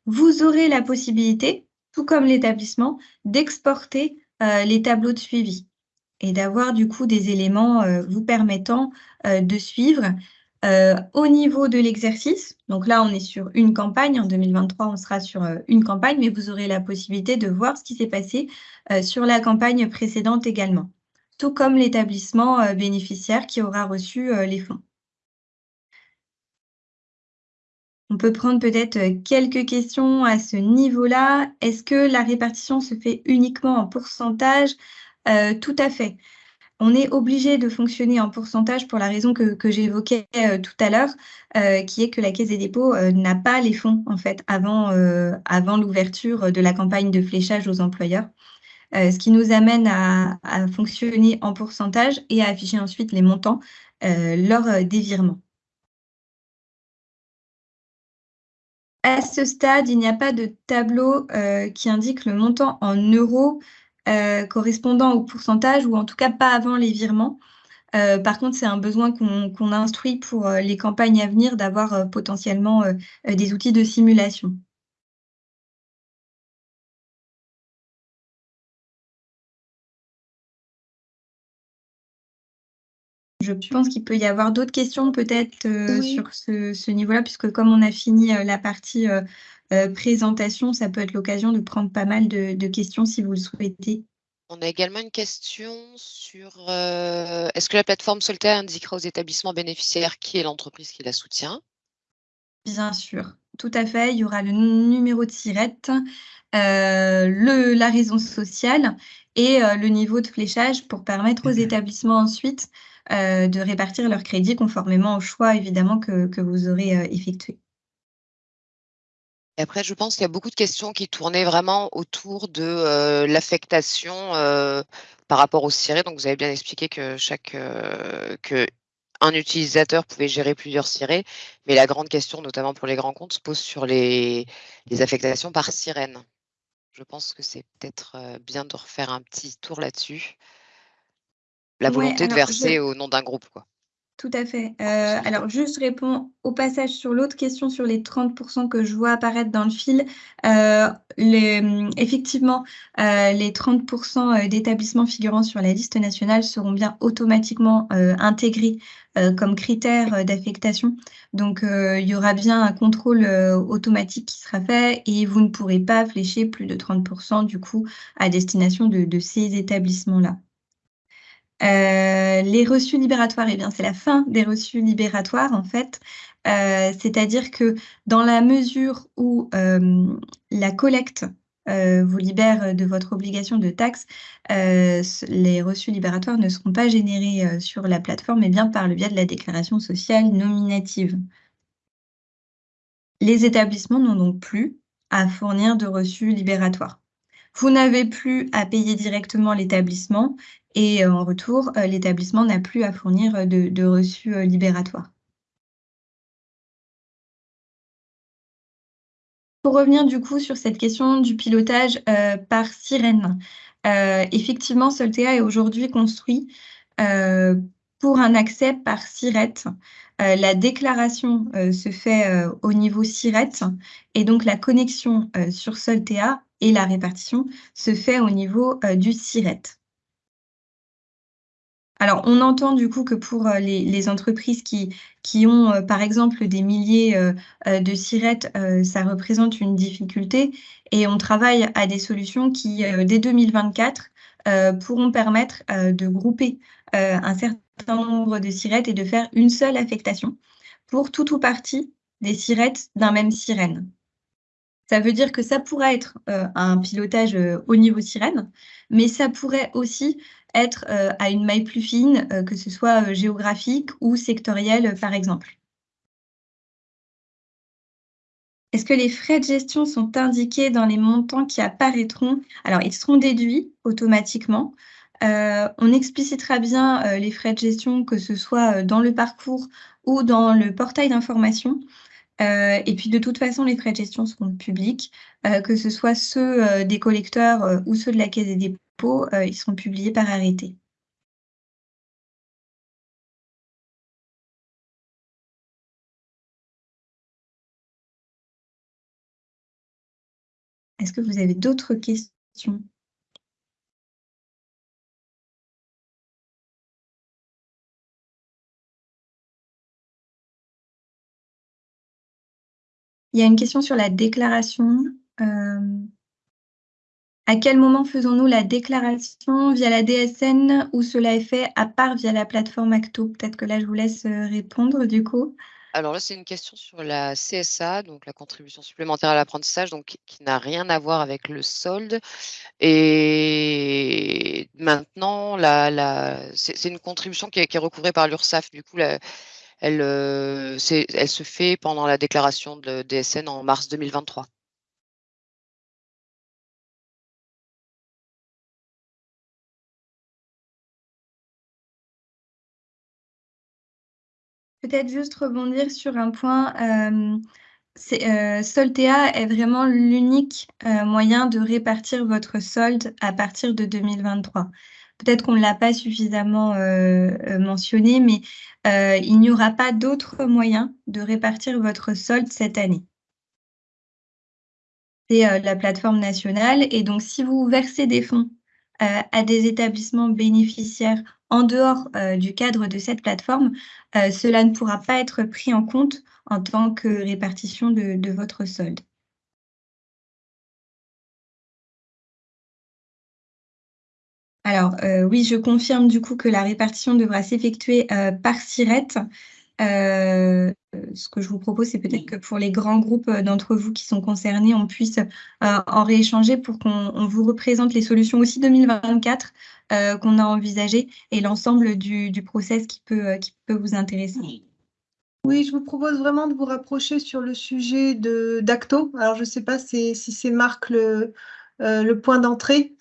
vous aurez la possibilité, tout comme l'établissement, d'exporter euh, les tableaux de suivi et d'avoir du coup des éléments euh, vous permettant euh, de suivre au niveau de l'exercice. Donc là, on est sur une campagne. En 2023, on sera sur une campagne, mais vous aurez la possibilité de voir ce qui s'est passé sur la campagne précédente également, tout comme l'établissement bénéficiaire qui aura reçu les fonds. On peut prendre peut-être euh, quelques questions à ce niveau-là. Est-ce que la répartition se fait uniquement en pourcentage? Euh, Tout à fait. On est obligé de fonctionner en pourcentage pour la raison que, j'évoquais euh, tout à l'heure, qui est que la Caisse des dépôts n'a pas les fonds en fait avant, l'ouverture de la campagne de fléchage aux employeurs. ce qui nous amène à, fonctionner en pourcentage et à afficher ensuite les montants lors des virements. À ce stade, il n'y a pas de tableau euh, qui indique le montant en euros euh, correspondant au pourcentage, ou en tout cas pas avant les virements. par contre, c'est un besoin qu'on instruit pour les campagnes à venir d'avoir potentiellement des outils de simulation. Je pense qu'il peut y avoir d'autres questions peut-être euh, sur ce, niveau-là, puisque comme on a fini euh, la partie euh, présentation, ça peut être l'occasion de prendre pas mal de, questions si vous le souhaitez. On a également une question sur est-ce que la plateforme Soltaire indiquera aux établissements bénéficiaires qui est l'entreprise qui la soutient? Bien sûr, tout à fait. Il y aura le numéro de SIRET, la raison sociale et le niveau de fléchage pour permettre aux établissements ensuite euh, de répartir leurs crédits conformément au choix, évidemment, que, vous aurez euh, effectué. Après, je pense qu'il y a beaucoup de questions qui tournaient vraiment autour de euh, l'affectation par rapport au ciré. Donc, vous avez bien expliqué que chaque que un utilisateur pouvait gérer plusieurs cirés, mais la grande question, notamment pour les grands comptes, se pose sur les, les affectations par sirène. Je pense que c'est peut-être bien de refaire un petit tour là-dessus la volonté de verser au nom d'un groupe. Quoi. Tout à fait. Euh, alors, juste réponds au passage sur l'autre question sur les 30% que je vois apparaître dans le fil. Euh, effectivement, euh, les 30% d'établissements figurant sur la liste nationale seront bien automatiquement intégrés comme critères d'affectation. Donc, il y aura bien un contrôle automatique qui sera fait et vous ne pourrez pas flécher plus de 30% du coup à destination de ces établissements-là. Euh, les reçus libératoires, eh bien, c'est la fin des reçus libératoires, en fait. Euh, c'est-à-dire que dans la mesure où euh, la collecte vous libère de votre obligation de taxe, les reçus libératoires ne seront pas générés sur la plateforme, mais bien par le biais de la déclaration sociale nominative. Les établissements n'ont donc plus à fournir de reçus libératoires. Vous n'avez plus à payer directement l'établissement et euh, en retour, euh, l'établissement n'a plus à fournir euh, de, reçus libératoires. Pour revenir du coup sur cette question du pilotage par sirène, effectivement, Soltea est aujourd'hui construit pour un accès par SIRET. la déclaration se fait au niveau SIRET et donc la connexion sur Soltea et la répartition se fait au niveau du SIRET. Alors, on entend du coup que pour euh, les, entreprises qui, ont, euh, par exemple, des milliers euh, de sirettes, ça représente une difficulté et on travaille à des solutions qui, dès 2024, pourront permettre de grouper un certain nombre de sirettes et de faire une seule affectation pour tout ou partie des sirettes d'un même sirène. Ça veut dire que ça pourrait être un pilotage au niveau sirène, mais ça pourrait aussi être euh, à une maille plus fine, euh, que ce soit euh, géographique ou sectorielle, par exemple. Est-ce que les frais de gestion sont indiqués dans les montants qui apparaîtront? Alors, ils seront déduits automatiquement. on explicitera bien les frais de gestion, que ce soit dans le parcours ou dans le portail d'information. Et puis, de toute façon, les frais de gestion seront publics, que ce soit ceux des collecteurs ou ceux de la Caisse des dépôts euh, ils seront publiés par arrêté. Est-ce que vous avez d'autres questions? Il y a une question sur la déclaration. Euh, à quel moment faisons-nous la déclaration via la DSN ou cela est fait à part via la plateforme Acto? Peut-être que là, je vous laisse euh, répondre du coup. Alors là, c'est une question sur la CSA, donc la contribution supplémentaire à l'apprentissage, donc qui n'a rien à voir avec le solde. Et maintenant, c'est une contribution qui est, recouvrée par l'URSSAF. Du coup, elle, euh, elle se fait pendant la déclaration de DSN en mars 2023. Peut-être juste rebondir sur un point. Euh, euh, Soltea est vraiment l'unique moyen de répartir votre solde à partir de 2023. Peut-être qu'on ne l'a pas suffisamment mentionné, mais il n'y aura pas d'autre moyen de répartir votre solde cette année. C'est la plateforme nationale. Et donc, si vous versez des fonds à des établissements bénéficiaires en dehors du cadre de cette plateforme, cela ne pourra pas être pris en compte en tant que répartition de votre solde. Alors, euh, oui, je confirme du coup que la répartition devra s'effectuer euh, par SIRET. Euh, ce que je vous propose, c'est peut-être que pour les grands groupes d'entre vous qui sont concernés, on puisse en rééchanger pour qu'on vous représente les solutions aussi 2024 qu'on a envisagées et l'ensemble du, process qui peut, vous intéresser. Oui, je vous propose vraiment de vous rapprocher sur le sujet d'Acto. Alors, je ne sais pas si, c'est Marc le point d'entrée.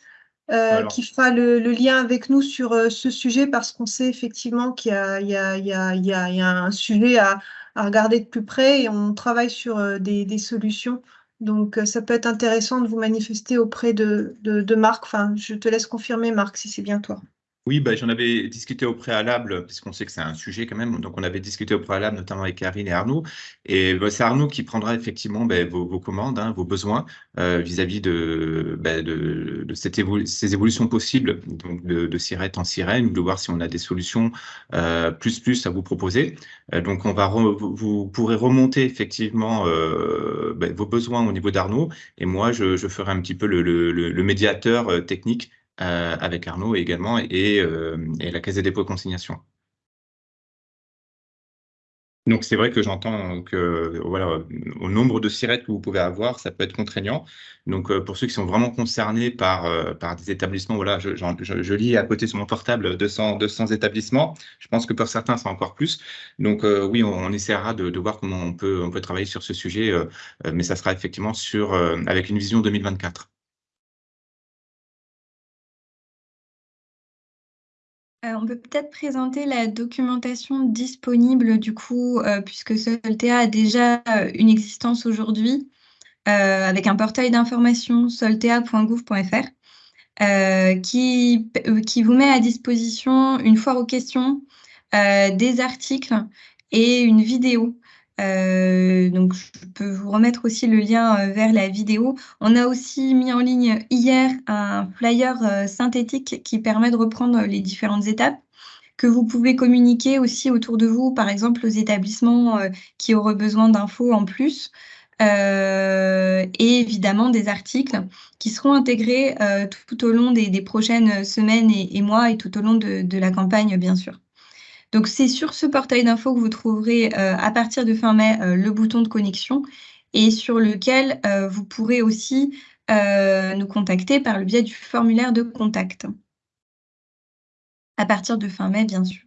Euh, qui fera le, lien avec nous sur euh, ce sujet parce qu'on sait effectivement qu'il y, a un sujet à, regarder de plus près et on travaille sur euh, des, solutions. Donc, ça peut être intéressant de vous manifester auprès de, de Marc. Enfin, je te laisse confirmer, Marc, si c'est bien toi. Oui, bah, j'en avais discuté au préalable, puisqu'on sait que c'est un sujet quand même. Donc, on avait discuté au préalable, notamment avec Karine et Arnaud. Et bah, c'est Arnaud qui prendra effectivement bah, vos, commandes, hein, vos besoins euh, vis-à-vis de, de, ces évolutions possibles, donc de, de en sirène, de voir si on a des solutions euh, plus plus à vous proposer. Euh, donc, on va vous pourrez remonter effectivement vos besoins au niveau d'Arnaud. Et moi, je, ferai un petit peu le médiateur technique euh, avec Arnaud également euh, et, la Caisse des dépôts et consignation. Donc c'est vrai que j'entends que voilà, au nombre de sirettes que vous pouvez avoir, ça peut être contraignant. Donc euh, pour ceux qui sont vraiment concernés par, par des établissements, voilà, je, lis à côté sur mon portable 200, 200 établissements. Je pense que pour certains, c'est encore plus. Donc oui, on, essaiera de, voir comment on peut, on peut travailler sur ce sujet, mais ça sera effectivement sur, avec une vision 2024. Euh, on peut peut-être présenter la documentation disponible du coup, euh, puisque Soltea a déjà euh, une existence aujourd'hui, avec un portail d'information soltea.gouv.fr, qui, qui vous met à disposition une foire aux questions, des articles et une vidéo euh, donc, je peux vous remettre aussi le lien euh, vers la vidéo. On a aussi mis en ligne hier un flyer euh, synthétique qui permet de reprendre les différentes étapes que vous pouvez communiquer aussi autour de vous, par exemple aux établissements qui auraient besoin d'infos en plus. et évidemment des articles qui seront intégrés tout, au long des, prochaines semaines et, mois et tout au long de la campagne, bien sûr. Donc, c'est sur ce portail d'infos que vous trouverez euh, à partir de fin mai euh, le bouton de connexion et sur lequel euh, vous pourrez aussi nous contacter par le biais du formulaire de contact. À partir de fin mai, bien sûr.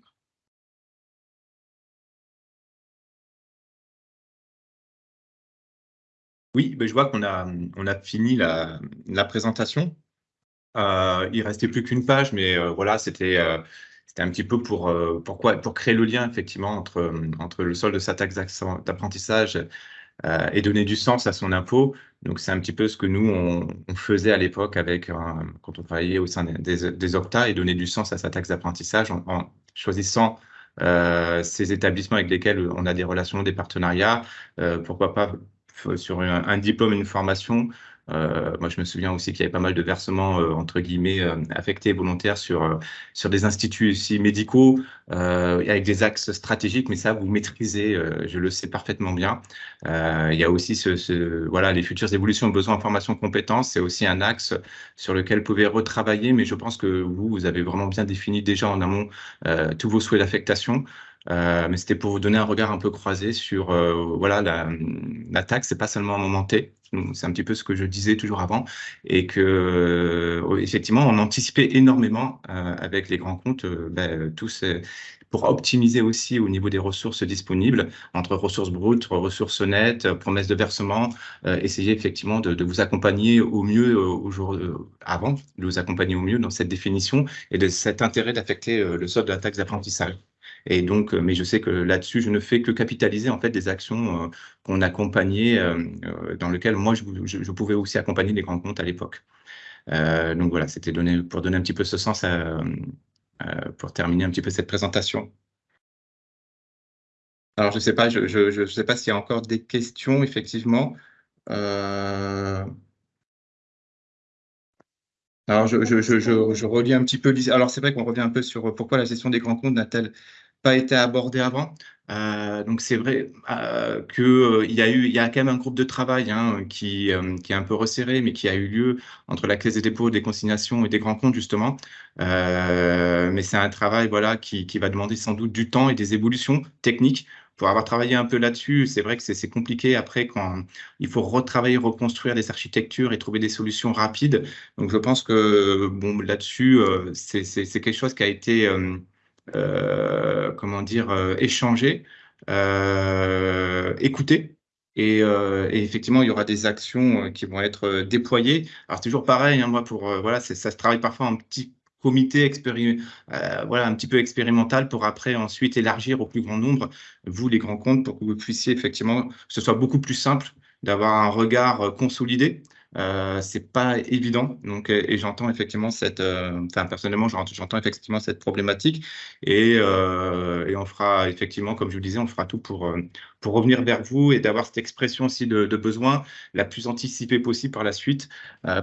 Oui, ben, je vois qu'on a, fini la, présentation. il restait plus qu'une page, mais voilà, c'était c'était un petit peu pour, euh, pourquoi, pour créer le lien effectivement entre, entre le solde de sa taxe d'apprentissage euh, et donner du sens à son impôt. Donc c'est un petit peu ce que nous on, faisait à l'époque avec euh, quand on travaillait au sein des, des, et donner du sens à sa taxe d'apprentissage en, choisissant ces établissements avec lesquels on a des relations, des partenariats, pourquoi pas sur un, diplôme, une formation, euh, moi, je me souviens aussi qu'il y avait pas mal de versements, euh, entre guillemets, euh, affectés volontaires sur, sur des instituts aussi médicaux, avec des axes stratégiques, mais ça, vous maîtrisez, je le sais parfaitement bien. il y a aussi voilà, les futures évolutions, besoins en formation compétences, c'est aussi un axe sur lequel vous pouvez retravailler, mais je pense que vous, vous avez vraiment bien défini déjà en amont tous vos souhaits d'affectation. mais c'était pour vous donner un regard un peu croisé sur voilà la, la taxe, c'est pas seulement un moment T, c'est un petit peu ce que je disais toujours avant, et que euh, effectivement, on anticipait énormément euh, avec les grands comptes, euh, ben, tous pour optimiser aussi au niveau des ressources disponibles, entre ressources brutes, ressources nettes, promesses de versement, essayer effectivement de, vous accompagner au mieux au avant, de vous accompagner au mieux dans cette définition et de cet intérêt d'affecter le solde de la taxe d'apprentissage. Et donc, euh, mais je sais que là-dessus, je ne fais que capitaliser en fait des actions euh, qu'on accompagnait, euh, dans lesquelles moi, je, pouvais aussi accompagner les grands comptes à l'époque. donc voilà, c'était pour donner un petit peu ce sens pour terminer un petit peu cette présentation. Alors, je ne sais pas, je, je, sais pas s'il y a encore des questions, effectivement. Alors, je, je, relis un petit peu. Alors, c'est vrai qu'on revient un peu sur pourquoi la gestion des grands comptes n'a-t-elle pas été abordée avant. Euh, donc, c'est vrai euh, qu'il y a eu, il y a quand même un groupe de travail hein, qui, qui est un peu resserré, mais qui a eu lieu entre la Caisse des dépôts, des consignations et des grands comptes, justement. mais c'est un travail voilà, qui, qui va demander sans doute du temps et des évolutions techniques pour avoir travaillé un peu là-dessus, c'est vrai que c'est compliqué après quand il faut retravailler, reconstruire des architectures et trouver des solutions rapides. Donc je pense que bon là-dessus, euh, c'est quelque chose qui a été euh, euh, comment dire échangé, écouté. Et, et, effectivement, il y aura des actions qui vont être déployées. Alors, toujours pareil, hein, moi, pour voilà, ça se travaille parfois un petit comité euh, voilà, un petit peu expérimental pour après ensuite élargir au plus grand nombre, vous les grands comptes, pour que vous puissiez effectivement, que ce soit beaucoup plus simple d'avoir un regard euh, consolidé euh, c'est pas évident. Donc, euh, et, j'entends effectivement cette, euh, enfin personnellement, j'entends effectivement cette problématique et, euh, et, on fera effectivement, comme je vous disais, on fera tout pour pour revenir vers vous et d'avoir cette expression aussi de, de, besoin la plus anticipée possible par la suite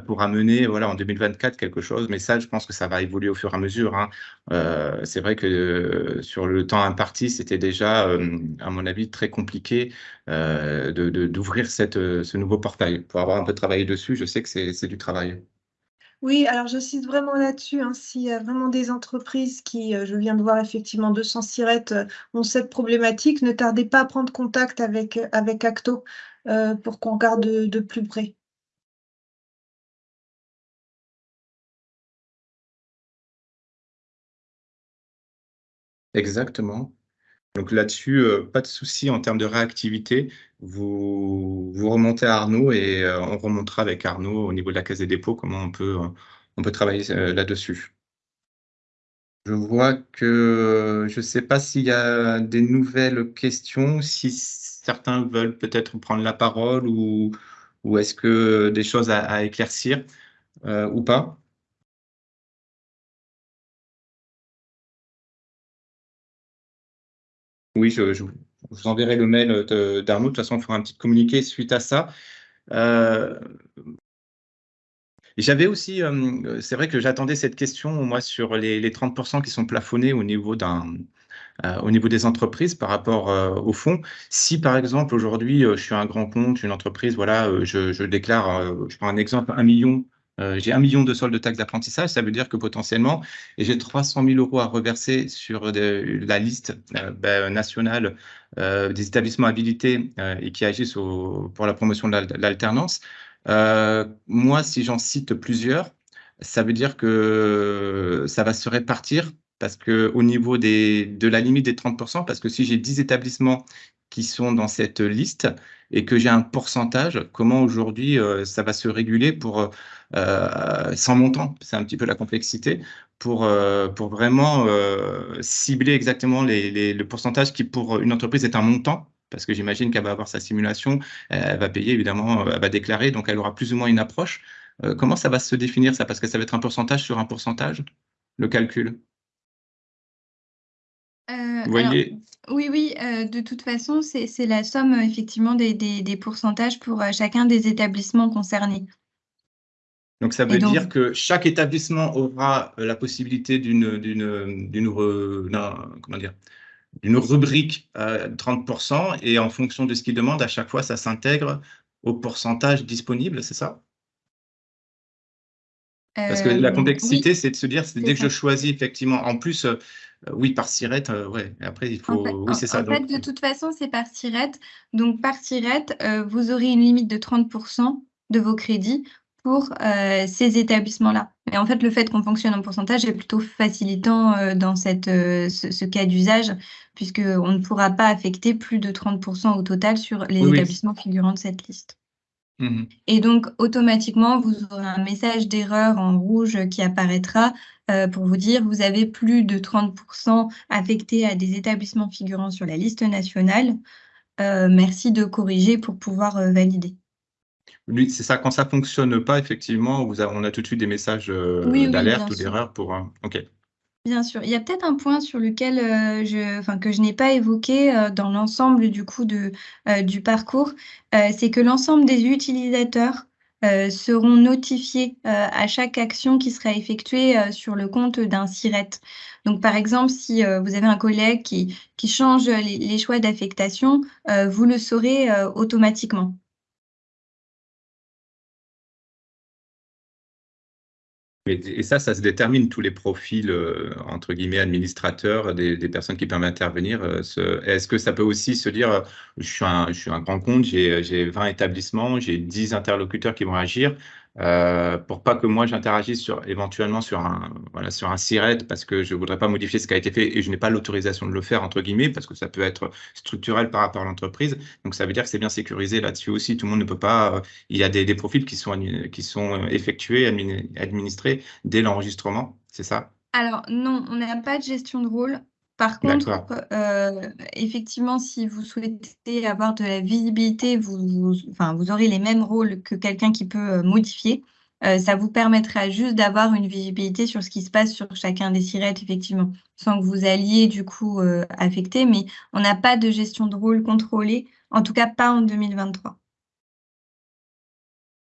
pour amener, voilà, en 2024 quelque chose. Mais ça, je pense que ça va évoluer au fur et à mesure. Hein. c'est vrai que sur le temps imparti, c'était déjà, à mon avis, très compliqué euh, d'ouvrir ce nouveau portail pour avoir un peu travaillé dessus. Je sais que c'est du travail. Oui, alors j'insiste vraiment là-dessus. Hein, S'il y a vraiment des entreprises qui, euh, je viens de voir effectivement 200 sirettes, euh, ont cette problématique, ne tardez pas à prendre contact avec, avec Acto pour qu'on regarde de, plus près. Exactement. Donc là-dessus, euh, pas de souci en termes de réactivité. Vous, vous remontez à Arnaud et euh, on remontera avec Arnaud au niveau de la Caisse des dépôts comment on peut, euh, travailler là-dessus. Je vois que je ne sais pas s'il y a des nouvelles questions, si certains veulent peut-être prendre la parole ou est-ce que des choses à éclaircir ou pas. Oui, je, vous enverrai le mail d'Arnaud. De toute façon, on fera un petit communiqué suite à ça. Euh, j'avais aussi, euh, c'est vrai que j'attendais cette question, moi, sur les, 30% qui sont plafonnés au niveau d'un, euh, au niveau des entreprises par rapport au fonds. Si, par exemple, aujourd'hui, je suis un grand compte, une entreprise, voilà, je, je déclare, je prends un exemple, un million euh, j'ai un million de soldes de taxes d'apprentissage, ça veut dire que potentiellement, j'ai 300 000 euros à reverser sur la liste euh, ben, nationale euh, des établissements habilités et qui agissent pour la promotion de l'alternance. moi, si j'en cite plusieurs, ça veut dire que ça va se répartir parce que au niveau de la limite des 30%, parce que si j'ai 10 établissements qui sont dans cette liste et que j'ai un pourcentage, comment aujourd'hui euh, ça va se réguler pour euh, sans montant, c'est un petit peu la complexité, pour, euh, pour vraiment cibler exactement les, le pourcentage qui pour une entreprise est un montant, parce que j'imagine qu'elle va avoir sa simulation, elle va payer évidemment, elle va déclarer, donc elle aura plus ou moins une approche. comment ça va se définir ça? Parce que ça va être un pourcentage sur un pourcentage, le calcul. Vous voyez oui, oui, euh, de toute façon, c'est la somme effectivement des, des, pourcentages pour euh, chacun des établissements concernés. Donc ça veut dire que chaque établissement aura euh, la possibilité d'une d'une d'une comment dire d'une rubrique à 30% et en fonction de ce qu'il demande, à chaque fois, ça s'intègre au pourcentage disponible, c'est ça? Parce que la complexité, c'est de se dire, c'est dès que je choisis effectivement, en plus, euh, oui, par sirette, euh, ouais. après, il faut. oui, c'est ça. En fait, de toute façon, c'est par sirette. Donc, par sirette, euh, vous aurez une limite de 30% de vos crédits pour ces établissements-là. Mais en fait, le fait qu'on fonctionne en pourcentage est plutôt facilitant dans cette, ce, cas d'usage, puisqu'on ne pourra pas affecter plus de 30% au total sur les établissements figurant de cette liste. Mmh Et donc, automatiquement, vous aurez un message d'erreur en rouge qui apparaîtra euh, pour vous dire vous avez plus de 30% affectés à des établissements figurant sur la liste nationale. Euh, merci de corriger pour pouvoir euh, valider. Lui, c'est ça, quand ça fonctionne pas, effectivement, vous on a tout de suite des messages d'alerte ou d'erreur pour. OK. Bien sûr. Il y a peut-être un point sur lequel je, enfin, que je n'ai pas évoqué dans l'ensemble du coup de, du parcours, c'est que l'ensemble des utilisateurs seront notifiés à chaque action qui sera effectuée sur le compte d'un SIRET. Donc, par exemple, si vous avez un collègue qui, qui change les choix d'affectation, vous le saurez automatiquement. Et, ça, ça se détermine tous les profils, euh, entre guillemets, administrateurs, des, personnes qui peuvent intervenir. Euh, est-ce que ça peut aussi se dire, euh, je suis un, je suis un grand compte, j'ai 20 établissements, j'ai 10 interlocuteurs qui vont agir, euh, pour pas que moi j'interagisse éventuellement sur un, voilà, sur un SIRET parce que je voudrais pas modifier ce qui a été fait et je n'ai pas l'autorisation de le faire, entre guillemets, parce que ça peut être structurel par rapport à l'entreprise. Donc, ça veut dire que c'est bien sécurisé là-dessus aussi. Tout le monde ne peut pas, euh, il y a des, des, profils qui sont, qui sont euh, effectués, administrés dès l'enregistrement, c'est ça? Alors, non, on n'a pas de gestion de rôle. Par contre, euh, effectivement, si vous souhaitez avoir de la visibilité, vous, enfin, vous aurez les mêmes rôles que quelqu'un qui peut euh, modifier. Euh, ça vous permettra juste d'avoir une visibilité sur ce qui se passe sur chacun des sirettes, effectivement, sans que vous alliez du coup affecter. Mais on n'a pas de gestion de rôle contrôlée, en tout cas pas en 2023.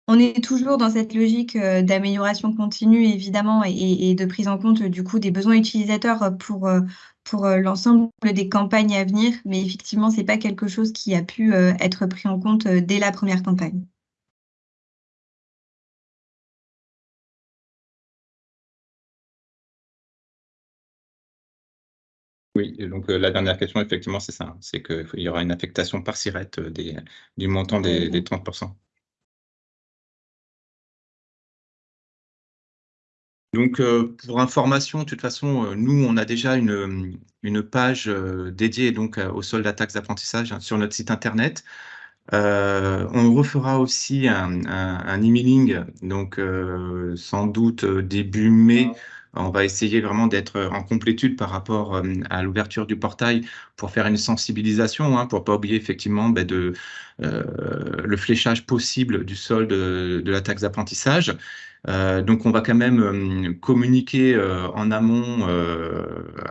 On est toujours dans cette logique d'amélioration continue, évidemment, et, de prise en compte du coup des besoins utilisateurs pour, pour l'ensemble des campagnes à venir, mais effectivement, ce n'est pas quelque chose qui a pu être pris en compte dès la première campagne. Oui, donc la dernière question, effectivement, c'est ça, c'est qu'il y aura une affectation par SIRET du montant des, des 30%. Donc, euh, pour information, de toute façon, euh, nous, on a déjà une, page euh, dédiée donc aux soldes taxes d'apprentissage hein, sur notre site internet. on refera aussi un, emailing, donc sans doute début mai. On va essayer vraiment d'être en complétude par rapport à l'ouverture du portail pour faire une sensibilisation, hein, pour pas oublier effectivement ben, le fléchage possible du solde de la taxe d'apprentissage. Euh, donc, on va quand même euh, communiquer euh, en amont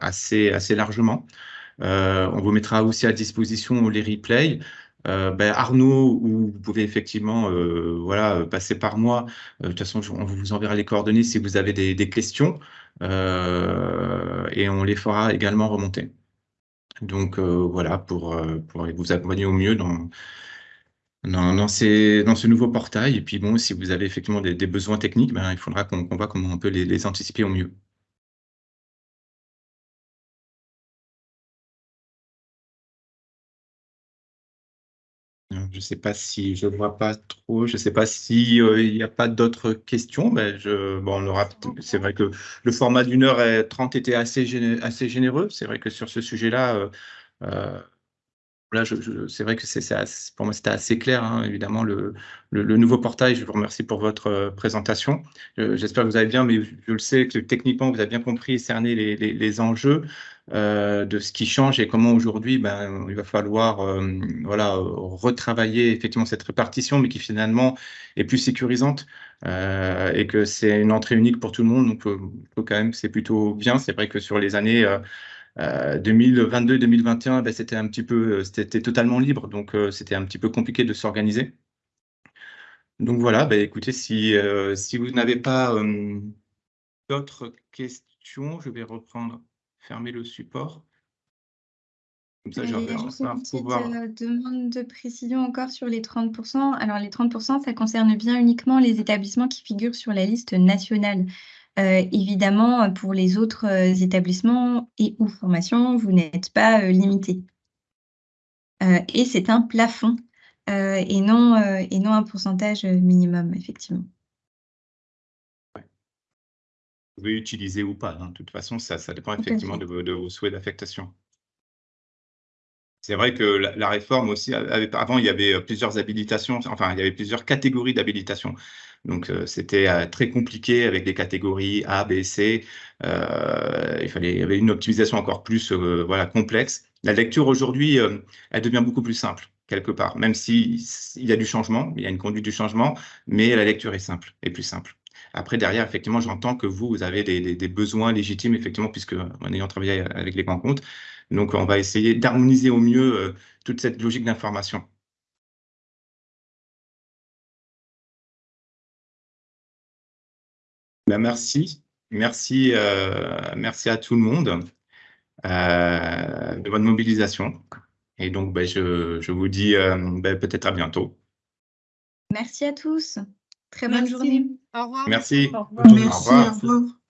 assez, assez largement. on vous mettra aussi à disposition les replays. Ben, Arnaud, ou vous pouvez effectivement voilà, passer par moi. de toute façon, on vous enverra les coordonnées si vous avez des, questions et on les fera également remonter. Donc voilà, pour, vous accompagner au mieux dans, ce nouveau portail. Et puis bon, si vous avez effectivement des, besoins techniques, ben, il faudra qu'on voit comment on peut les, anticiper au mieux. Je ne sais pas si je ne vois pas trop, je ne sais pas s'il euh, n'y a pas d'autres questions. Ben bon, aura. C'est vrai que le format d'une heure et trente était assez, assez généreux. C'est vrai que sur ce sujet-là, euh, euh, Là, c'est vrai que c'est, pour moi, c'était assez clair, hein, évidemment, le, nouveau portail. Je vous remercie pour votre euh, présentation. j'espère que vous avez bien, mais je, le sais que techniquement, vous avez bien compris et cerné les, enjeux euh, de ce qui change et comment aujourd'hui, ben, il va falloir euh, voilà, retravailler effectivement cette répartition, mais qui finalement est plus sécurisante et que c'est une entrée unique pour tout le monde. Donc, quand même, c'est plutôt bien. C'est vrai que sur les années 2022-2021, euh, ben, c'était un petit peu, euh, c'était totalement libre, donc euh, c'était un petit peu compliqué de s'organiser. Donc voilà, ben, écoutez, si, si vous n'avez pas d'autres questions, je vais reprendre, fermer le support. Comme ça, j'aurai un pouvoir. demande de précision encore sur les 30%. Alors, les 30%, ça concerne bien uniquement les établissements qui figurent sur la liste nationale. Euh, évidemment, pour les autres euh, établissements et ou formations, vous n'êtes pas euh, limité. et c'est un plafond et, non, et non un pourcentage minimum, effectivement. Vous pouvez utiliser ou pas. Hein. De toute façon, ça, ça dépend effectivement de vos, souhaits d'affectation. C'est vrai que la, réforme aussi, avant, il y avait plusieurs habilitations, enfin, il y avait plusieurs catégories d'habilitation. Donc, euh, c'était euh, très compliqué avec des catégories A, B, C. Euh, il, fallait, il y avait une optimisation encore plus voilà, complexe. La lecture aujourd'hui, elle devient beaucoup plus simple. quelque part, même s'il y a du changement, il y a une conduite du changement, mais la lecture est simple, est plus simple. Après, derrière, effectivement, j'entends que vous, vous avez des, besoins légitimes, effectivement, puisque en ayant travaillé avec les grands comptes. Donc, on va essayer d'harmoniser au mieux toute cette logique d'information. Ben, merci. Merci, euh, merci à tout le monde euh, de votre mobilisation. Et donc, ben, je, vous dis ben, peut-être à bientôt. Merci à tous. Très bonne journée. Au revoir. Merci. Au revoir. Merci, au revoir.